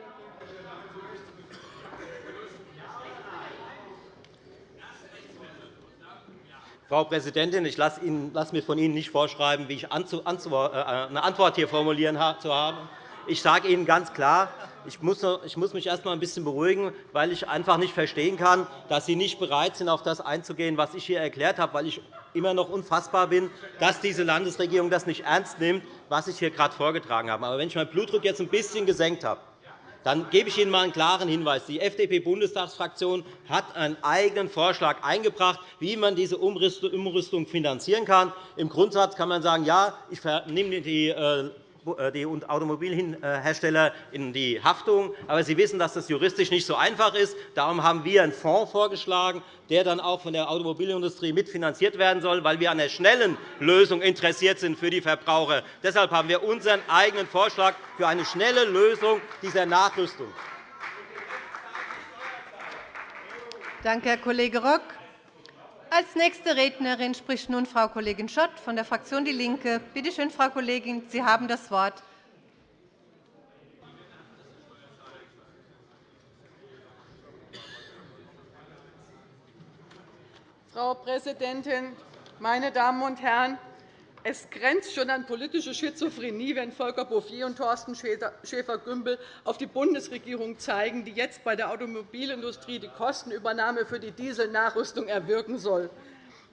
Frau Präsidentin, ich lasse mir von Ihnen nicht vorschreiben, wie ich äh, eine Antwort hier formulieren zu haben. Ich sage Ihnen ganz klar, ich muss mich erst einmal ein bisschen beruhigen, weil ich einfach nicht verstehen kann, dass Sie nicht bereit sind, auf das einzugehen, was ich hier erklärt habe, weil ich immer noch unfassbar bin, dass diese Landesregierung das nicht ernst nimmt, was ich hier gerade vorgetragen habe. Aber wenn ich meinen Blutdruck jetzt ein bisschen gesenkt habe, dann gebe ich Ihnen einmal einen klaren Hinweis. Die FDP-Bundestagsfraktion hat einen eigenen Vorschlag eingebracht, wie man diese Umrüstung finanzieren kann. Im Grundsatz kann man sagen, ja, ich nehme die äh, die Automobilhersteller in die Haftung. Aber Sie wissen, dass das juristisch nicht so einfach ist. Darum haben wir einen Fonds vorgeschlagen, der dann auch von der Automobilindustrie mitfinanziert werden soll, weil wir an einer schnellen Lösung interessiert sind für die Verbraucher. Deshalb haben wir unseren eigenen Vorschlag für eine schnelle Lösung dieser Nachrüstung. Danke, Herr Kollege Rock. Als nächste Rednerin spricht nun Frau Kollegin Schott von der Fraktion DIE LINKE. Bitte schön, Frau Kollegin, Sie haben das Wort. Frau Präsidentin, meine Damen und Herren! Es grenzt schon an politische Schizophrenie, wenn Volker Bouffier und Thorsten Schäfer-Gümbel auf die Bundesregierung zeigen, die jetzt bei der Automobilindustrie die Kostenübernahme für die Dieselnachrüstung erwirken soll.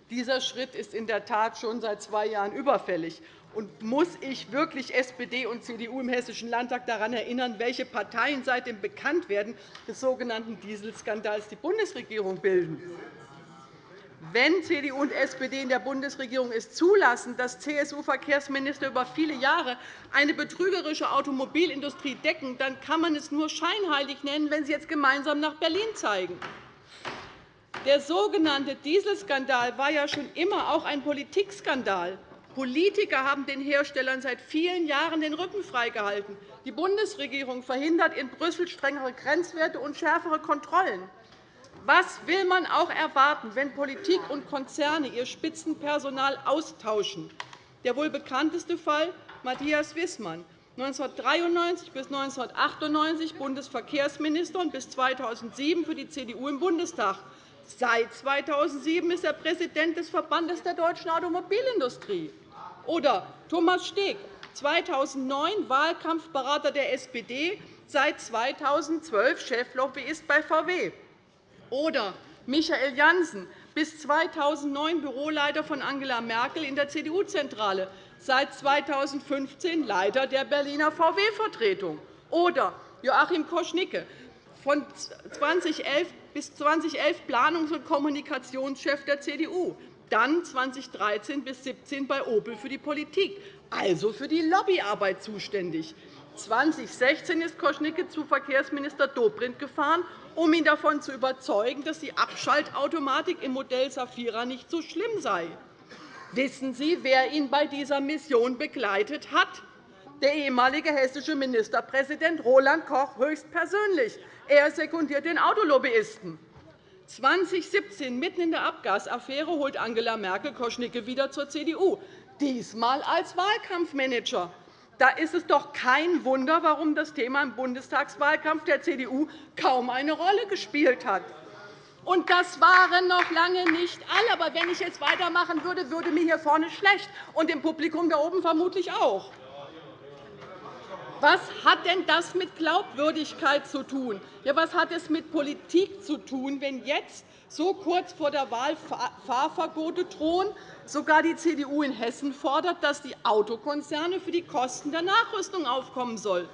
Dieser Schritt ist in der Tat schon seit zwei Jahren überfällig. Und muss ich wirklich SPD und CDU im Hessischen Landtag daran erinnern, welche Parteien seit dem Bekanntwerden des sogenannten Dieselskandals die Bundesregierung bilden? Wenn CDU und SPD in der Bundesregierung es zulassen, dass CSU-Verkehrsminister über viele Jahre eine betrügerische Automobilindustrie decken, dann kann man es nur scheinheilig nennen, wenn sie jetzt gemeinsam nach Berlin zeigen. Der sogenannte Dieselskandal war ja schon immer auch ein Politikskandal. Politiker haben den Herstellern seit vielen Jahren den Rücken freigehalten. Die Bundesregierung verhindert in Brüssel strengere Grenzwerte und schärfere Kontrollen. Was will man auch erwarten, wenn Politik und Konzerne ihr Spitzenpersonal austauschen? Der wohl bekannteste Fall Matthias Wissmann, 1993 bis 1998 Bundesverkehrsminister und bis 2007 für die CDU im Bundestag. Seit 2007 ist er Präsident des Verbandes der deutschen Automobilindustrie. Oder Thomas Steg, 2009 Wahlkampfberater der SPD, seit 2012 Cheflobbyist bei VW. Oder Michael Janssen, bis 2009 Büroleiter von Angela Merkel in der CDU-Zentrale, seit 2015 Leiter der Berliner VW-Vertretung. Oder Joachim Koschnicke, von 2011 bis 2011 Planungs- und Kommunikationschef der CDU, dann 2013 bis 2017 bei Opel für die Politik, also für die Lobbyarbeit zuständig. 2016 ist Koschnicke zu Verkehrsminister Dobrindt gefahren um ihn davon zu überzeugen, dass die Abschaltautomatik im Modell Safira nicht so schlimm sei. Wissen Sie, wer ihn bei dieser Mission begleitet hat? Der ehemalige hessische Ministerpräsident Roland Koch höchstpersönlich. Er sekundiert den Autolobbyisten. 2017, mitten in der Abgasaffäre, holt Angela Merkel Koschnicke wieder zur CDU, diesmal als Wahlkampfmanager. Da ist es doch kein Wunder, warum das Thema im Bundestagswahlkampf der CDU kaum eine Rolle gespielt hat. Und das waren noch lange nicht alle. Aber wenn ich jetzt weitermachen würde, würde mir hier vorne schlecht und im Publikum da oben vermutlich auch. Was hat denn das mit Glaubwürdigkeit zu tun? Ja, was hat es mit Politik zu tun, wenn jetzt so kurz vor der Wahl Fahrverbote drohen, sogar die CDU in Hessen fordert, dass die Autokonzerne für die Kosten der Nachrüstung aufkommen sollen?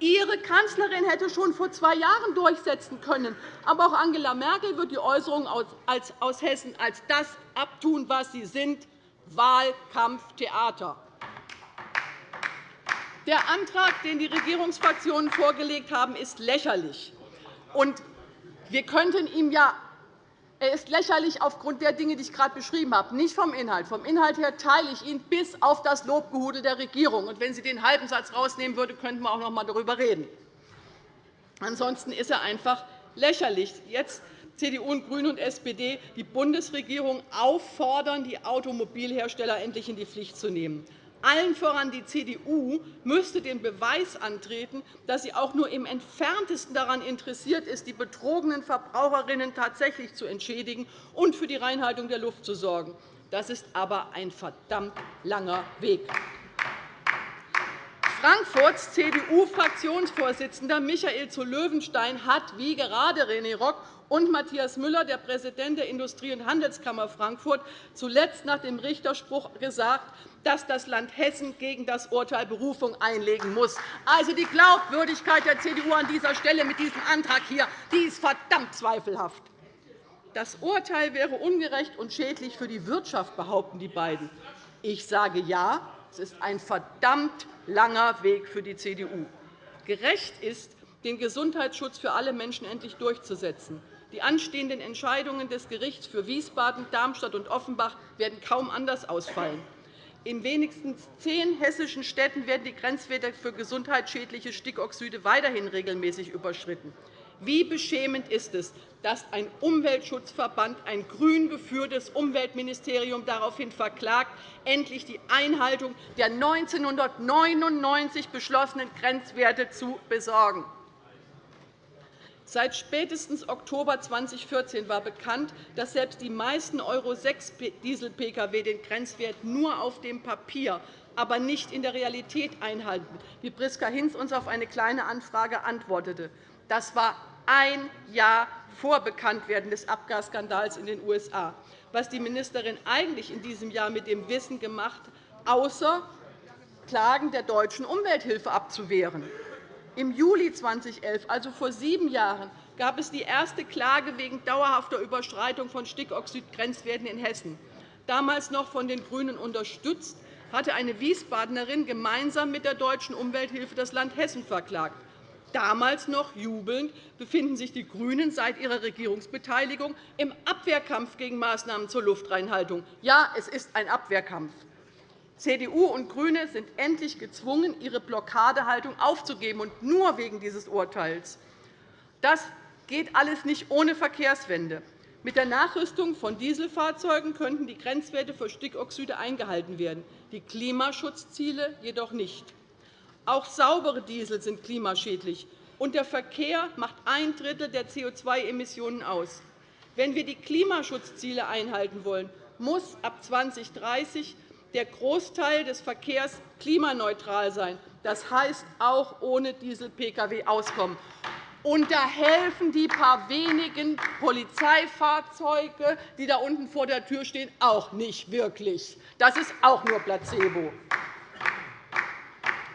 Ihre Kanzlerin hätte schon vor zwei Jahren durchsetzen können. Aber auch Angela Merkel wird die Äußerungen aus Hessen als das abtun, was sie sind, Wahlkampftheater. Der Antrag, den die Regierungsfraktionen vorgelegt haben, ist lächerlich. wir könnten ihm ja er ist lächerlich aufgrund der Dinge, die ich gerade beschrieben habe, nicht vom Inhalt. Vom Inhalt her teile ich ihn bis auf das Lobgehudel der Regierung. Und wenn Sie den halben Satz herausnehmen würde, könnten wir auch noch einmal darüber reden. Ansonsten ist er einfach lächerlich. Jetzt CDU, GRÜNE und SPD die Bundesregierung auffordern, die Automobilhersteller endlich in die Pflicht zu nehmen. Allen voran die CDU müsste den Beweis antreten, dass sie auch nur im Entferntesten daran interessiert ist, die betrogenen Verbraucherinnen tatsächlich zu entschädigen und für die Reinhaltung der Luft zu sorgen. Das ist aber ein verdammt langer Weg. Frankfurts CDU-Fraktionsvorsitzender Michael zu Löwenstein hat, wie gerade René Rock und Matthias Müller, der Präsident der Industrie- und Handelskammer Frankfurt, zuletzt nach dem Richterspruch gesagt, dass das Land Hessen gegen das Urteil Berufung einlegen muss. Also die Glaubwürdigkeit der CDU an dieser Stelle mit diesem Antrag hier, die ist verdammt zweifelhaft. Das Urteil wäre ungerecht und schädlich für die Wirtschaft, behaupten die beiden. Ich sage ja, es ist ein verdammt langer Weg für die CDU. Gerecht ist, den Gesundheitsschutz für alle Menschen endlich durchzusetzen. Die anstehenden Entscheidungen des Gerichts für Wiesbaden, Darmstadt und Offenbach werden kaum anders ausfallen. In wenigstens zehn hessischen Städten werden die Grenzwerte für gesundheitsschädliche Stickoxide weiterhin regelmäßig überschritten. Wie beschämend ist es, dass ein Umweltschutzverband, ein grün geführtes Umweltministerium daraufhin verklagt, endlich die Einhaltung der 1999 beschlossenen Grenzwerte zu besorgen. Seit spätestens Oktober 2014 war bekannt, dass selbst die meisten Euro-6-Diesel-Pkw den Grenzwert nur auf dem Papier, aber nicht in der Realität einhalten, wie Priska Hinz uns auf eine Kleine Anfrage antwortete. Das war ein Jahr vor Bekanntwerden des Abgasskandals in den USA. Was die Ministerin eigentlich in diesem Jahr mit dem Wissen gemacht, außer Klagen der deutschen Umwelthilfe abzuwehren. Im Juli 2011, also vor sieben Jahren, gab es die erste Klage wegen dauerhafter Überschreitung von Stickoxidgrenzwerten in Hessen. Damals noch von den GRÜNEN unterstützt, hatte eine Wiesbadenerin gemeinsam mit der deutschen Umwelthilfe das Land Hessen verklagt. Damals noch jubelnd befinden sich die GRÜNEN seit ihrer Regierungsbeteiligung im Abwehrkampf gegen Maßnahmen zur Luftreinhaltung. Ja, es ist ein Abwehrkampf. CDU und GRÜNE sind endlich gezwungen, ihre Blockadehaltung aufzugeben, und nur wegen dieses Urteils. Das geht alles nicht ohne Verkehrswende. Mit der Nachrüstung von Dieselfahrzeugen könnten die Grenzwerte für Stickoxide eingehalten werden, die Klimaschutzziele jedoch nicht. Auch saubere Diesel sind klimaschädlich, und der Verkehr macht ein Drittel der CO2-Emissionen aus. Wenn wir die Klimaschutzziele einhalten wollen, muss ab 2030 der Großteil des Verkehrs klimaneutral sein. Das heißt, auch ohne Diesel-Pkw auskommen. Und da helfen die paar wenigen Polizeifahrzeuge, die da unten vor der Tür stehen, auch nicht wirklich. Das ist auch nur Placebo.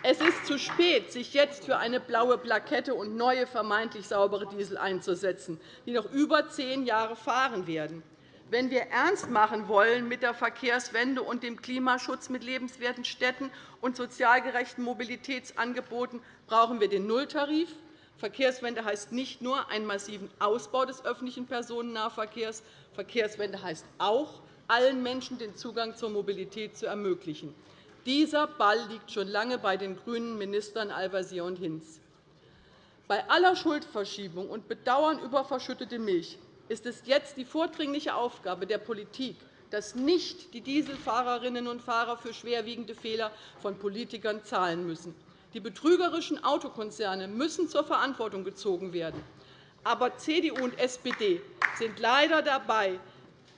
Es ist zu spät, sich jetzt für eine blaue Plakette und neue vermeintlich saubere Diesel einzusetzen, die noch über zehn Jahre fahren werden. Wenn wir ernst machen wollen mit der Verkehrswende und dem Klimaschutz mit lebenswerten Städten und sozial gerechten Mobilitätsangeboten, brauchen wir den Nulltarif. Verkehrswende heißt nicht nur einen massiven Ausbau des öffentlichen Personennahverkehrs. Verkehrswende heißt auch, allen Menschen den Zugang zur Mobilität zu ermöglichen. Dieser Ball liegt schon lange bei den grünen Ministern Al-Wazir und Hinz. Bei aller Schuldverschiebung und Bedauern über verschüttete Milch ist es jetzt die vordringliche Aufgabe der Politik, dass nicht die Dieselfahrerinnen und Fahrer für schwerwiegende Fehler von Politikern zahlen müssen. Die betrügerischen Autokonzerne müssen zur Verantwortung gezogen werden. Aber CDU und SPD sind leider dabei,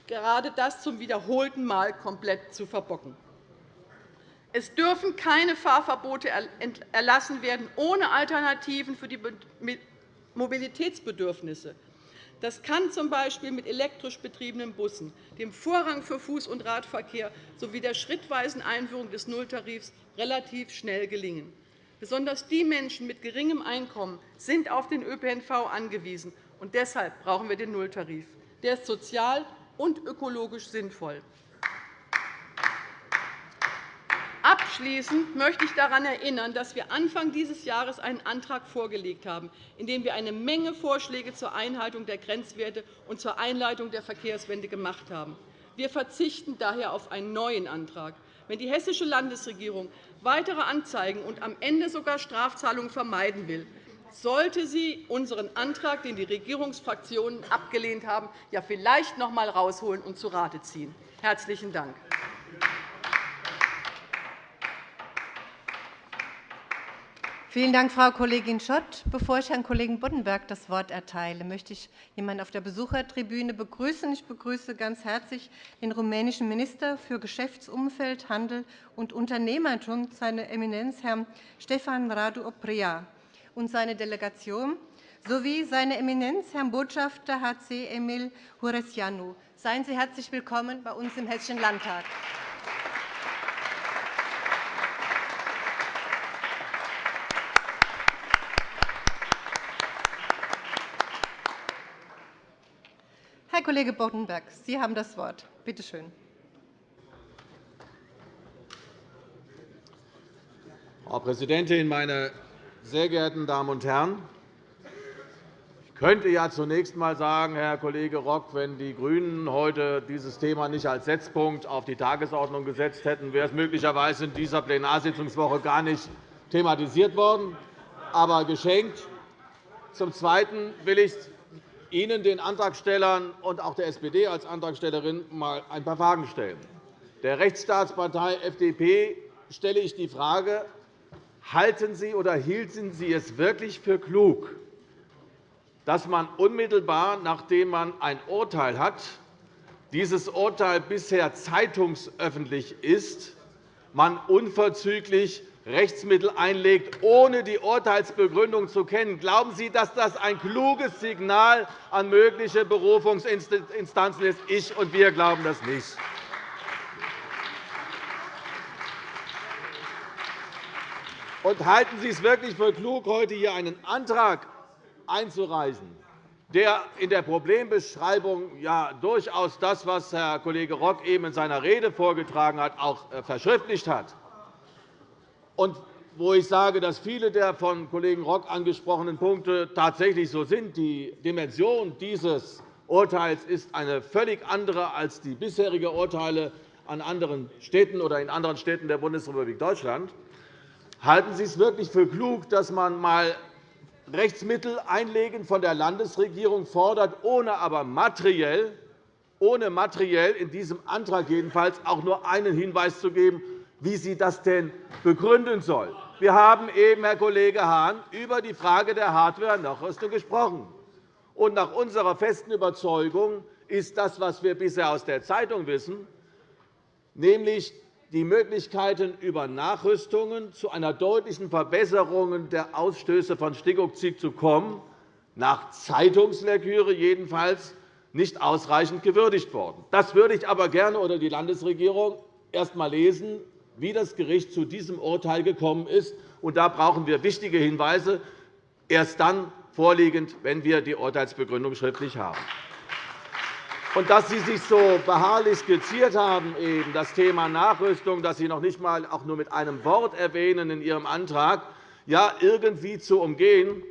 gerade das zum wiederholten Mal komplett zu verbocken. Es dürfen keine Fahrverbote erlassen werden ohne Alternativen für die Mobilitätsbedürfnisse. Das kann z.B. mit elektrisch betriebenen Bussen, dem Vorrang für Fuß- und Radverkehr sowie der schrittweisen Einführung des Nulltarifs relativ schnell gelingen. Besonders die Menschen mit geringem Einkommen sind auf den ÖPNV angewiesen. Und deshalb brauchen wir den Nulltarif. Der ist sozial und ökologisch sinnvoll. Abschließend möchte ich daran erinnern, dass wir Anfang dieses Jahres einen Antrag vorgelegt haben, in dem wir eine Menge Vorschläge zur Einhaltung der Grenzwerte und zur Einleitung der Verkehrswende gemacht haben. Wir verzichten daher auf einen neuen Antrag. Wenn die hessische Landesregierung weitere Anzeigen und am Ende sogar Strafzahlungen vermeiden will, sollte sie unseren Antrag, den die Regierungsfraktionen abgelehnt haben, ja vielleicht noch einmal herausholen und zu Rate ziehen. – Herzlichen Dank. Vielen Dank, Frau Kollegin Schott. Bevor ich Herrn Kollegen Boddenberg das Wort erteile, möchte ich jemanden auf der Besuchertribüne begrüßen. Ich begrüße ganz herzlich den rumänischen Minister für Geschäftsumfeld, Handel und Unternehmertum, seine Eminenz Herrn Stefan Radu Oprea und seine Delegation sowie seine Eminenz Herrn Botschafter HC Emil Huresjanu. Seien Sie herzlich willkommen bei uns im Hessischen Landtag. Kollege Boddenberg, Sie haben das Wort. Bitte schön. Frau Präsidentin, meine sehr geehrten Damen und Herren! Ich könnte ja zunächst einmal sagen, Herr Kollege Rock, wenn die GRÜNEN heute dieses Thema nicht als Setzpunkt auf die Tagesordnung gesetzt hätten, wäre es möglicherweise in dieser Plenarsitzungswoche gar nicht thematisiert worden. Aber geschenkt. Zum Zweiten will ich Ihnen, den Antragstellern und auch der SPD als Antragstellerin mal ein paar Fragen stellen. Der Rechtsstaatspartei FDP stelle ich die Frage, halten Sie oder hielten Sie es wirklich für klug, dass man unmittelbar, nachdem man ein Urteil hat, dieses Urteil bisher zeitungsöffentlich ist, man unverzüglich Rechtsmittel einlegt, ohne die Urteilsbegründung zu kennen. Glauben Sie, dass das ein kluges Signal an mögliche Berufungsinstanzen ist? Ich und wir glauben das nicht. Und halten Sie es wirklich für klug, heute hier einen Antrag einzureichen, der in der Problembeschreibung ja durchaus das, was Herr Kollege Rock eben in seiner Rede vorgetragen hat, auch äh, verschriftlicht hat? Und wo ich sage, dass viele der von Kollegen Rock angesprochenen Punkte tatsächlich so sind. Die Dimension dieses Urteils ist eine völlig andere als die bisherigen Urteile an anderen Städten oder in anderen Städten der Bundesrepublik Deutschland. Halten Sie es wirklich für klug, dass man einmal Rechtsmittel einlegen von der Landesregierung fordert, ohne aber materiell, ohne materiell in diesem Antrag jedenfalls auch nur einen Hinweis zu geben, wie sie das denn begründen soll. Wir haben eben, Herr Kollege Hahn, über die Frage der Hardware-Nachrüstung gesprochen. Und nach unserer festen Überzeugung ist das, was wir bisher aus der Zeitung wissen, nämlich die Möglichkeiten, über Nachrüstungen zu einer deutlichen Verbesserung der Ausstöße von Stickoxid zu kommen, nach Zeitungslektüre jedenfalls nicht ausreichend gewürdigt worden. Das würde ich aber gerne oder die Landesregierung erst einmal lesen wie das Gericht zu diesem Urteil gekommen ist. Und da brauchen wir wichtige Hinweise, erst dann vorliegend, wenn wir die Urteilsbegründung schriftlich haben. Und dass Sie sich so beharrlich skizziert haben, eben das Thema Nachrüstung, das Sie noch nicht einmal auch nur mit einem Wort erwähnen in Ihrem Antrag, ja, irgendwie zu umgehen,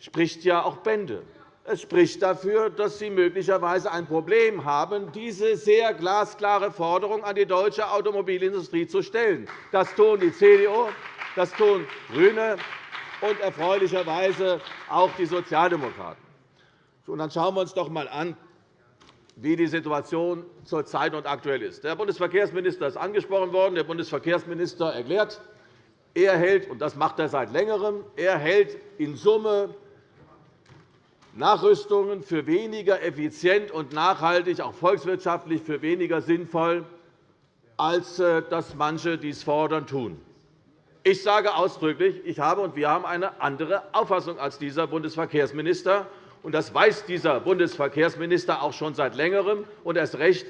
spricht ja auch Bände. Es spricht dafür, dass Sie möglicherweise ein Problem haben, diese sehr glasklare Forderung an die deutsche Automobilindustrie zu stellen. Das tun die CDU, das tun GRÜNE und erfreulicherweise auch die Sozialdemokraten. dann schauen wir uns doch einmal an, wie die Situation zurzeit und aktuell ist. Der Bundesverkehrsminister ist angesprochen worden. Der Bundesverkehrsminister erklärt, er hält, und das macht er seit Längerem, er hält in Summe Nachrüstungen für weniger effizient und nachhaltig, auch volkswirtschaftlich für weniger sinnvoll, als äh, dass manche dies fordern tun. Ich sage ausdrücklich, ich habe und wir haben eine andere Auffassung als dieser Bundesverkehrsminister. Und das weiß dieser Bundesverkehrsminister auch schon seit Längerem und erst recht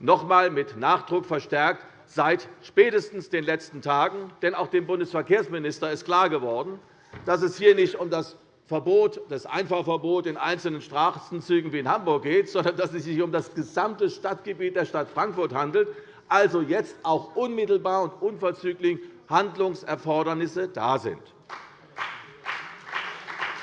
noch einmal mit Nachdruck verstärkt seit spätestens den letzten Tagen. Denn auch dem Bundesverkehrsminister ist klar geworden, dass es hier nicht um das Verbot, das Einfahrverbot in einzelnen Straßenzügen wie in Hamburg geht, sondern dass es sich um das gesamte Stadtgebiet der Stadt Frankfurt handelt, also jetzt auch unmittelbar und unverzüglich Handlungserfordernisse da sind.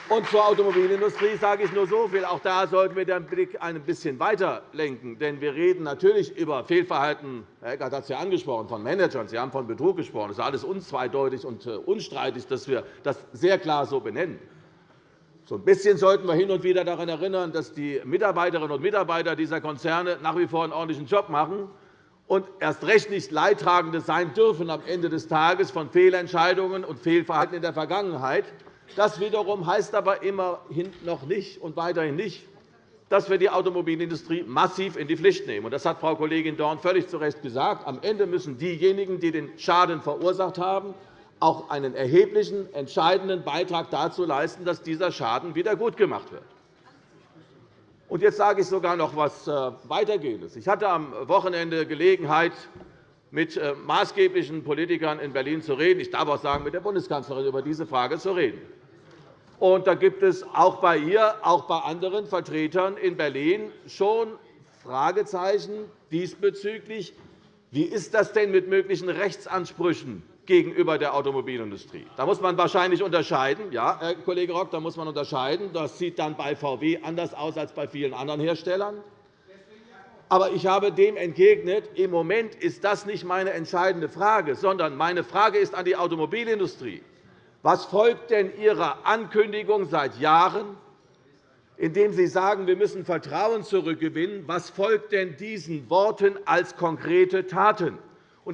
Und zur Automobilindustrie sage ich nur so viel. Auch da sollten wir den Blick ein bisschen weiter lenken. Denn wir reden natürlich über Fehlverhalten, Herr Eckert hat es ja angesprochen, von Managern. Sie haben von Betrug gesprochen. Es ist alles unzweideutig und äh, unstreitig, dass wir das sehr klar so benennen. So ein bisschen sollten wir hin und wieder daran erinnern, dass die Mitarbeiterinnen und Mitarbeiter dieser Konzerne nach wie vor einen ordentlichen Job machen und erst recht nicht Leidtragende sein dürfen am Ende des Tages von Fehlentscheidungen und Fehlverhalten in der Vergangenheit. Das wiederum heißt aber immerhin noch nicht und weiterhin nicht, dass wir die Automobilindustrie massiv in die Pflicht nehmen. Das hat Frau Kollegin Dorn völlig zu Recht gesagt. Am Ende müssen diejenigen, die den Schaden verursacht haben, auch einen erheblichen, entscheidenden Beitrag dazu leisten, dass dieser Schaden wieder gutgemacht wird. Und jetzt sage ich sogar noch etwas äh, Weitergehendes. Ich hatte am Wochenende Gelegenheit, mit äh, maßgeblichen Politikern in Berlin zu reden. Ich darf auch sagen, mit der Bundeskanzlerin über diese Frage zu reden. Und da gibt es auch bei ihr, auch bei anderen Vertretern in Berlin schon Fragezeichen diesbezüglich. Wie ist das denn mit möglichen Rechtsansprüchen gegenüber der Automobilindustrie? Da muss man wahrscheinlich unterscheiden. Ja, Herr Kollege Rock, da muss man unterscheiden. Das sieht dann bei VW anders aus als bei vielen anderen Herstellern. Aber ich habe dem entgegnet, im Moment ist das nicht meine entscheidende Frage, sondern meine Frage ist an die Automobilindustrie. Was folgt denn Ihrer Ankündigung seit Jahren, indem Sie sagen, wir müssen Vertrauen zurückgewinnen? Was folgt denn diesen Worten als konkrete Taten?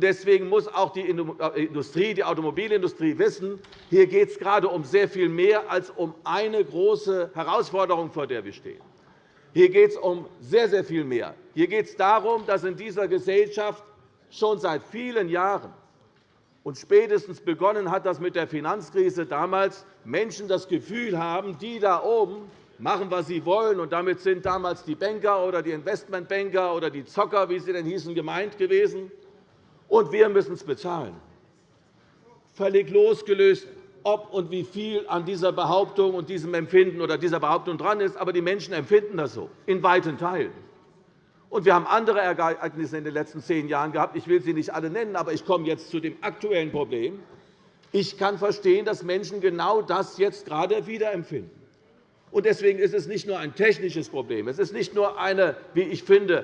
Deswegen muss auch die Industrie, die Automobilindustrie wissen, hier geht es gerade um sehr viel mehr als um eine große Herausforderung, vor der wir stehen. Hier geht es um sehr, sehr viel mehr. Hier geht es darum, dass in dieser Gesellschaft schon seit vielen Jahren und spätestens begonnen hat das mit der Finanzkrise damals, Menschen das Gefühl haben, die da oben machen, was sie wollen. Und damit sind damals die Banker oder die Investmentbanker oder die Zocker, wie sie denn hießen, gemeint gewesen. Und wir müssen es bezahlen. Völlig losgelöst, ob und wie viel an dieser Behauptung und diesem Empfinden oder dieser Behauptung dran ist. Aber die Menschen empfinden das so, in weiten Teilen. Und wir haben andere Ereignisse in den letzten zehn Jahren gehabt. Ich will sie nicht alle nennen, aber ich komme jetzt zu dem aktuellen Problem. Ich kann verstehen, dass Menschen genau das jetzt gerade wieder empfinden. Deswegen ist es nicht nur ein technisches Problem. Es ist nicht nur eine, wie ich finde,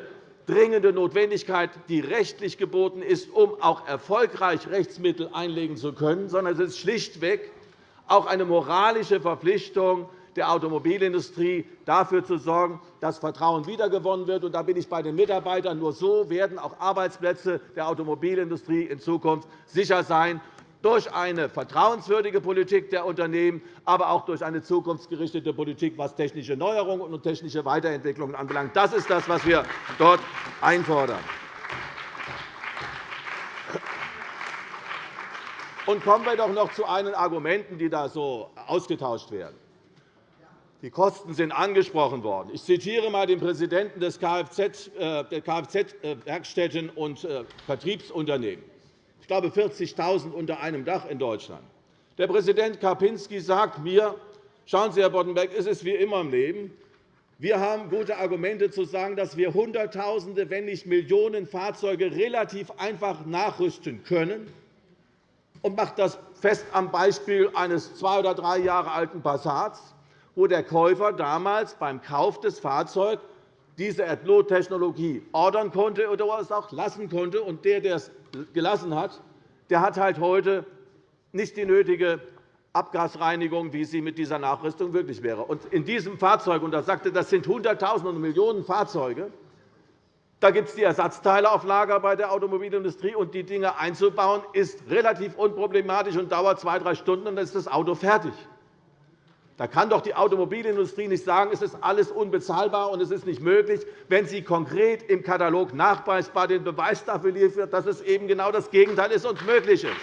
dringende Notwendigkeit, die rechtlich geboten ist, um auch erfolgreich Rechtsmittel einlegen zu können, sondern es ist schlichtweg auch eine moralische Verpflichtung, der Automobilindustrie dafür zu sorgen, dass Vertrauen wiedergewonnen wird. da bin ich bei den Mitarbeitern. Nur so werden auch Arbeitsplätze der Automobilindustrie in Zukunft sicher sein durch eine vertrauenswürdige Politik der Unternehmen, aber auch durch eine zukunftsgerichtete Politik, was technische Neuerungen und technische Weiterentwicklungen anbelangt. Das ist das, was wir dort einfordern. Und kommen wir doch noch zu einigen Argumenten, die da so ausgetauscht werden. Die Kosten sind angesprochen worden. Ich zitiere einmal den Präsidenten des äh, der Kfz-Werkstätten und äh, Vertriebsunternehmen. Ich glaube, 40.000 unter einem Dach in Deutschland. Der Präsident Karpinski sagt mir, schauen Sie, Herr Boddenberg, es ist wie immer im Leben. Wir haben gute Argumente zu sagen, dass wir Hunderttausende, wenn nicht Millionen Fahrzeuge relativ einfach nachrüsten können und macht das fest am Beispiel eines zwei oder drei Jahre alten Passats wo der Käufer damals beim Kauf des Fahrzeugs diese AdBlue-Technologie ordern konnte oder es auch lassen konnte. Und der, der es gelassen hat, der hat halt heute nicht die nötige Abgasreinigung, wie sie mit dieser Nachrüstung wirklich wäre. Und in diesem Fahrzeug, und er sagte, das sind Hunderttausende und Millionen Fahrzeuge, da gibt es die Ersatzteile auf Lager bei der Automobilindustrie. Und die Dinge einzubauen, ist relativ unproblematisch und dauert zwei, drei Stunden, und dann ist das Auto fertig. Da kann doch die Automobilindustrie nicht sagen, es ist alles unbezahlbar und es ist nicht möglich, wenn sie konkret im Katalog nachweisbar den Beweis dafür liefert, dass es eben genau das Gegenteil ist und möglich ist.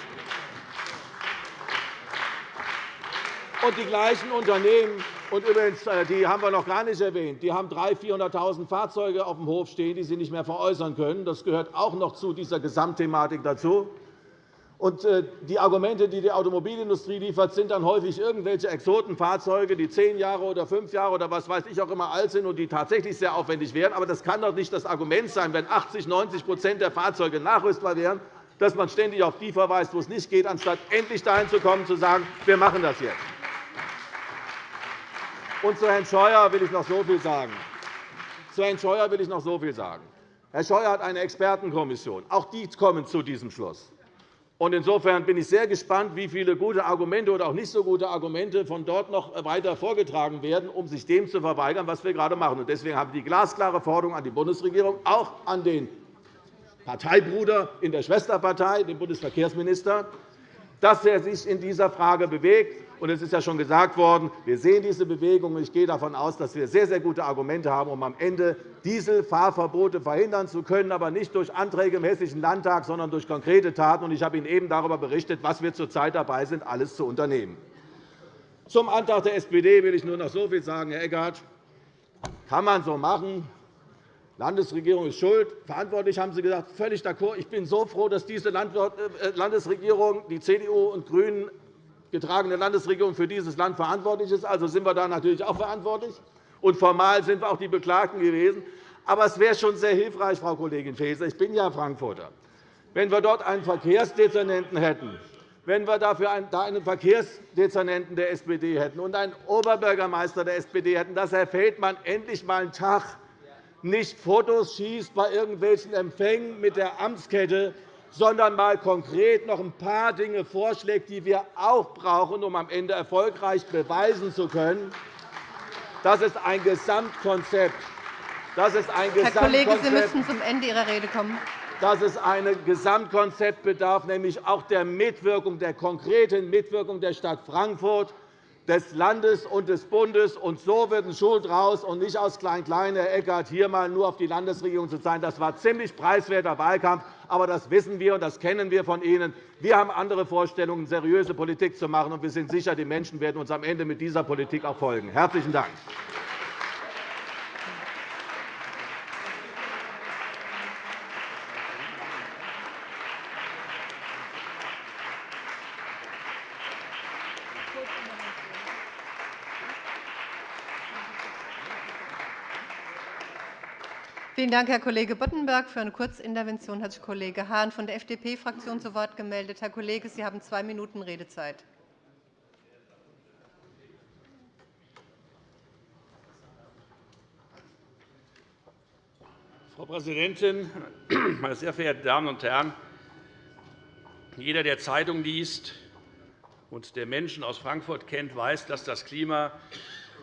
Und die gleichen Unternehmen, und übrigens, äh, die haben wir noch gar nicht erwähnt, die haben 300.000, 400.000 Fahrzeuge auf dem Hof stehen, die sie nicht mehr veräußern können. Das gehört auch noch zu dieser Gesamtthematik dazu. Und äh, die Argumente, die die Automobilindustrie liefert, sind dann häufig irgendwelche Exotenfahrzeuge, die zehn Jahre oder fünf Jahre oder was weiß ich auch immer alt sind und die tatsächlich sehr aufwendig wären. Aber das kann doch nicht das Argument sein, wenn 80 90% der Fahrzeuge nachrüstbar wären, dass man ständig auf die verweist, wo es nicht geht, anstatt endlich dahin zu kommen, zu sagen, wir machen das jetzt. Und zu Herrn Scheuer will ich noch so viel sagen. Zu Herrn Scheuer will ich noch so viel sagen. Herr Scheuer hat eine Expertenkommission. Auch die kommen zu diesem Schluss. Insofern bin ich sehr gespannt, wie viele gute Argumente oder auch nicht so gute Argumente von dort noch weiter vorgetragen werden, um sich dem zu verweigern, was wir gerade machen. Deswegen habe ich die glasklare Forderung an die Bundesregierung, auch an den Parteibruder in der Schwesterpartei, den Bundesverkehrsminister, dass er sich in dieser Frage bewegt. Es ist ja schon gesagt worden, wir sehen diese Bewegung. Ich gehe davon aus, dass wir sehr, sehr gute Argumente haben, um am Ende Dieselfahrverbote verhindern zu können, aber nicht durch Anträge im Hessischen Landtag, sondern durch konkrete Taten. Ich habe Ihnen eben darüber berichtet, was wir zurzeit dabei sind, alles zu unternehmen. Zum Antrag der SPD will ich nur noch so viel sagen, Herr Eckert. Kann man so machen. Landesregierung ist schuld. Verantwortlich haben Sie gesagt. Völlig d'accord. Ich bin so froh, dass diese äh, Landesregierung, die CDU und GRÜNEN, getragene Landesregierung für dieses Land verantwortlich ist. Also sind wir da natürlich auch verantwortlich. Und formal sind wir auch die Beklagten gewesen. Aber es wäre schon sehr hilfreich, Frau Kollegin Faeser, ich bin ja Frankfurter, wenn wir dort einen Verkehrsdezernenten hätten, wenn wir dafür einen Verkehrsdezernenten der SPD hätten und einen Oberbürgermeister der SPD hätten, dass Herr Feldmann endlich einmal einen Tag nicht Fotos schießt bei irgendwelchen Empfängen mit der Amtskette, sondern mal konkret noch ein paar Dinge vorschlägt, die wir auch brauchen, um am Ende erfolgreich beweisen zu können. Das ist ein Gesamtkonzept. Das ist ein Herr Kollege, Sie müssen zum Ende Ihrer Rede kommen. Dass es ein Gesamtkonzept bedarf, nämlich auch der Mitwirkung, der konkreten Mitwirkung der Stadt Frankfurt des Landes und des Bundes. Und so wird ein Schuh draus, und nicht aus Klein-Klein, Herr Eckert, hier einmal nur auf die Landesregierung zu sein. Das war ziemlich preiswerter Wahlkampf, aber das wissen wir und das kennen wir von Ihnen. Wir haben andere Vorstellungen, seriöse Politik zu machen, und wir sind sicher, die Menschen werden uns am Ende mit dieser Politik auch folgen. Herzlichen Dank. Vielen Dank, Herr Kollege Boddenberg. Für eine Kurzintervention hat sich Kollege Hahn von der FDP-Fraktion zu Wort gemeldet. Herr Kollege, Sie haben zwei Minuten Redezeit. Frau Präsidentin, meine sehr verehrten Damen und Herren! Jeder, der Zeitung liest und der Menschen aus Frankfurt kennt, weiß, dass das Klima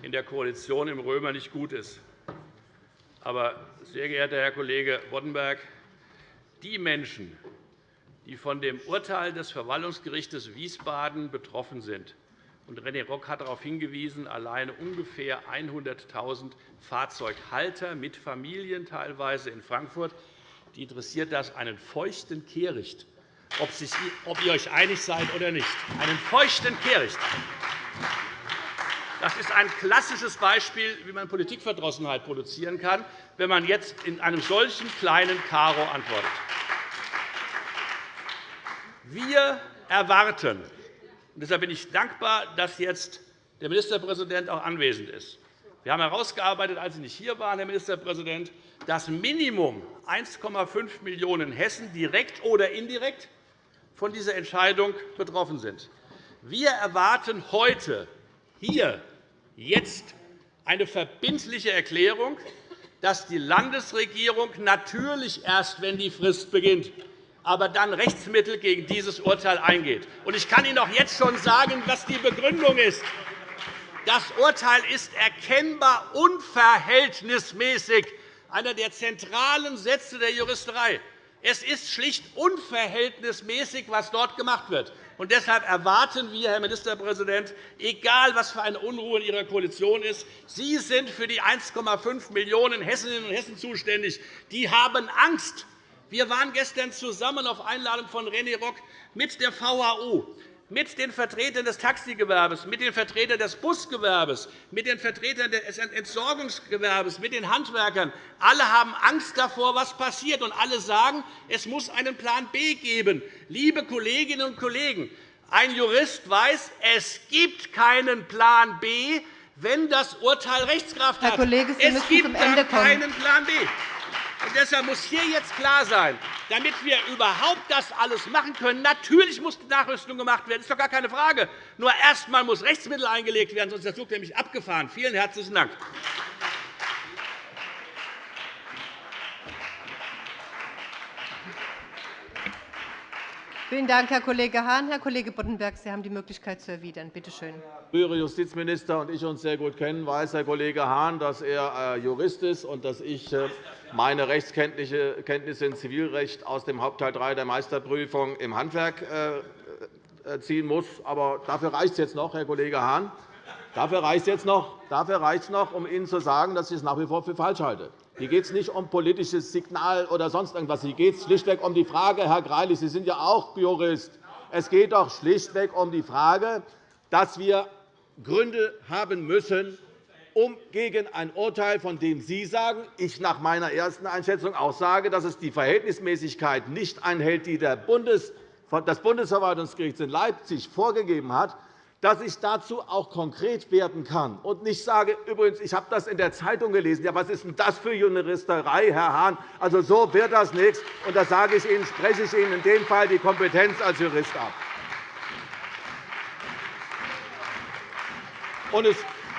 in der Koalition im Römer nicht gut ist. Aber, sehr geehrter Herr Kollege Boddenberg, die Menschen, die von dem Urteil des Verwaltungsgerichts Wiesbaden betroffen sind, und René Rock hat darauf hingewiesen, alleine ungefähr 100.000 Fahrzeughalter mit Familien teilweise in Frankfurt, die interessiert das einen feuchten Kehricht, ob ihr euch einig seid oder nicht. Einen feuchten Kehricht. Das ist ein klassisches Beispiel, wie man Politikverdrossenheit produzieren kann, wenn man jetzt in einem solchen kleinen Karo antwortet. Wir erwarten, und deshalb bin ich dankbar, dass jetzt der Ministerpräsident auch anwesend ist. Wir haben herausgearbeitet, als Sie nicht hier waren, Herr Ministerpräsident, dass Minimum 1,5 Millionen Hessen direkt oder indirekt von dieser Entscheidung betroffen sind. Wir erwarten heute hier jetzt eine verbindliche Erklärung, dass die Landesregierung natürlich erst, wenn die Frist beginnt, aber dann Rechtsmittel gegen dieses Urteil eingeht. Ich kann Ihnen auch jetzt schon sagen, was die Begründung ist. Das Urteil ist erkennbar unverhältnismäßig, einer der zentralen Sätze der Juristerei. Es ist schlicht unverhältnismäßig, was dort gemacht wird. Und deshalb erwarten wir, Herr Ministerpräsident, egal was für eine Unruhe in Ihrer Koalition ist, Sie sind für die 1,5 Millionen Hessinnen und Hessen zuständig. Die haben Angst. Wir waren gestern zusammen auf Einladung von René Rock mit der VHU mit den Vertretern des Taxigewerbes, mit den Vertretern des Busgewerbes, mit den Vertretern des Entsorgungsgewerbes, mit den Handwerkern. Alle haben Angst davor, was passiert, und alle sagen, es muss einen Plan B geben. Liebe Kolleginnen und Kollegen, ein Jurist weiß, es gibt keinen Plan B, wenn das Urteil Rechtskraft hat. Herr Kollege, Sie es gibt zum Ende kommen. keinen Plan B. Und deshalb muss hier jetzt klar sein, damit wir überhaupt das alles machen können, natürlich muss die Nachrüstung gemacht werden. Das ist doch gar keine Frage. Nur erst einmal muss Rechtsmittel eingelegt werden, sonst ist der Zug nämlich abgefahren. Vielen herzlichen Dank. Vielen Dank, Herr Kollege Hahn. Herr Kollege Boddenberg, Sie haben die Möglichkeit zu erwidern. Bitte schön. frühere Justizminister und ich uns sehr gut kennen, weiß Herr Kollege Hahn, dass er äh, Jurist ist und dass ich äh, meine Rechtskenntnisse im Zivilrecht aus dem Hauptteil 3 der Meisterprüfung im Handwerk äh, ziehen muss. Aber dafür reicht es jetzt noch, Herr Kollege Hahn. Dafür reicht es noch, dafür reicht es noch, um Ihnen zu sagen, dass ich es nach wie vor für falsch halte. Hier geht es nicht um politisches Signal oder sonst irgendwas. Hier geht es schlichtweg um die Frage, Herr Greilich, Sie sind ja auch Jurist. Es geht doch schlichtweg um die Frage, dass wir Gründe haben müssen, um gegen ein Urteil, von dem Sie sagen, ich nach meiner ersten Einschätzung auch sage, dass es die Verhältnismäßigkeit nicht einhält, die das Bundesverwaltungsgericht in Leipzig vorgegeben hat, dass ich dazu auch konkret werden kann und nicht sage, übrigens, ich habe das in der Zeitung gelesen. Ja, was ist denn das für Juristerei, Herr Hahn? Also, so wird das nichts. Und das sage ich Ihnen, spreche ich Ihnen in dem Fall die Kompetenz als Jurist ab. Und es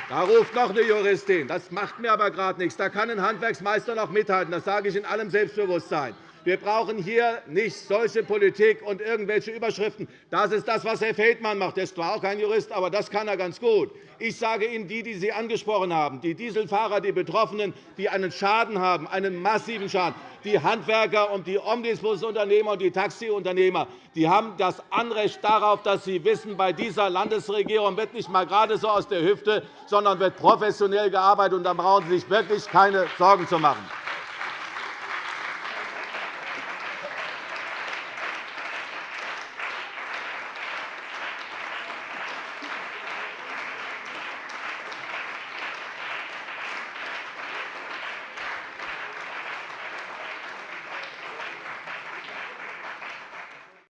da ruft noch eine Juristin. Das macht mir aber gerade nichts. Da kann ein Handwerksmeister noch mithalten. Das sage ich in allem Selbstbewusstsein. Wir brauchen hier nicht solche Politik und irgendwelche Überschriften. Das ist das, was Herr Feldmann macht. Er ist zwar auch kein Jurist, aber das kann er ganz gut. Ich sage Ihnen, die, die Sie angesprochen haben, die Dieselfahrer, die Betroffenen, die einen Schaden haben, einen massiven Schaden, die Handwerker und die Omnibusunternehmer und die Taxiunternehmer, die haben das Anrecht darauf, dass sie wissen, bei dieser Landesregierung wird nicht einmal gerade so aus der Hüfte, sondern wird professionell gearbeitet. Und da brauchen Sie sich wirklich keine Sorgen zu machen.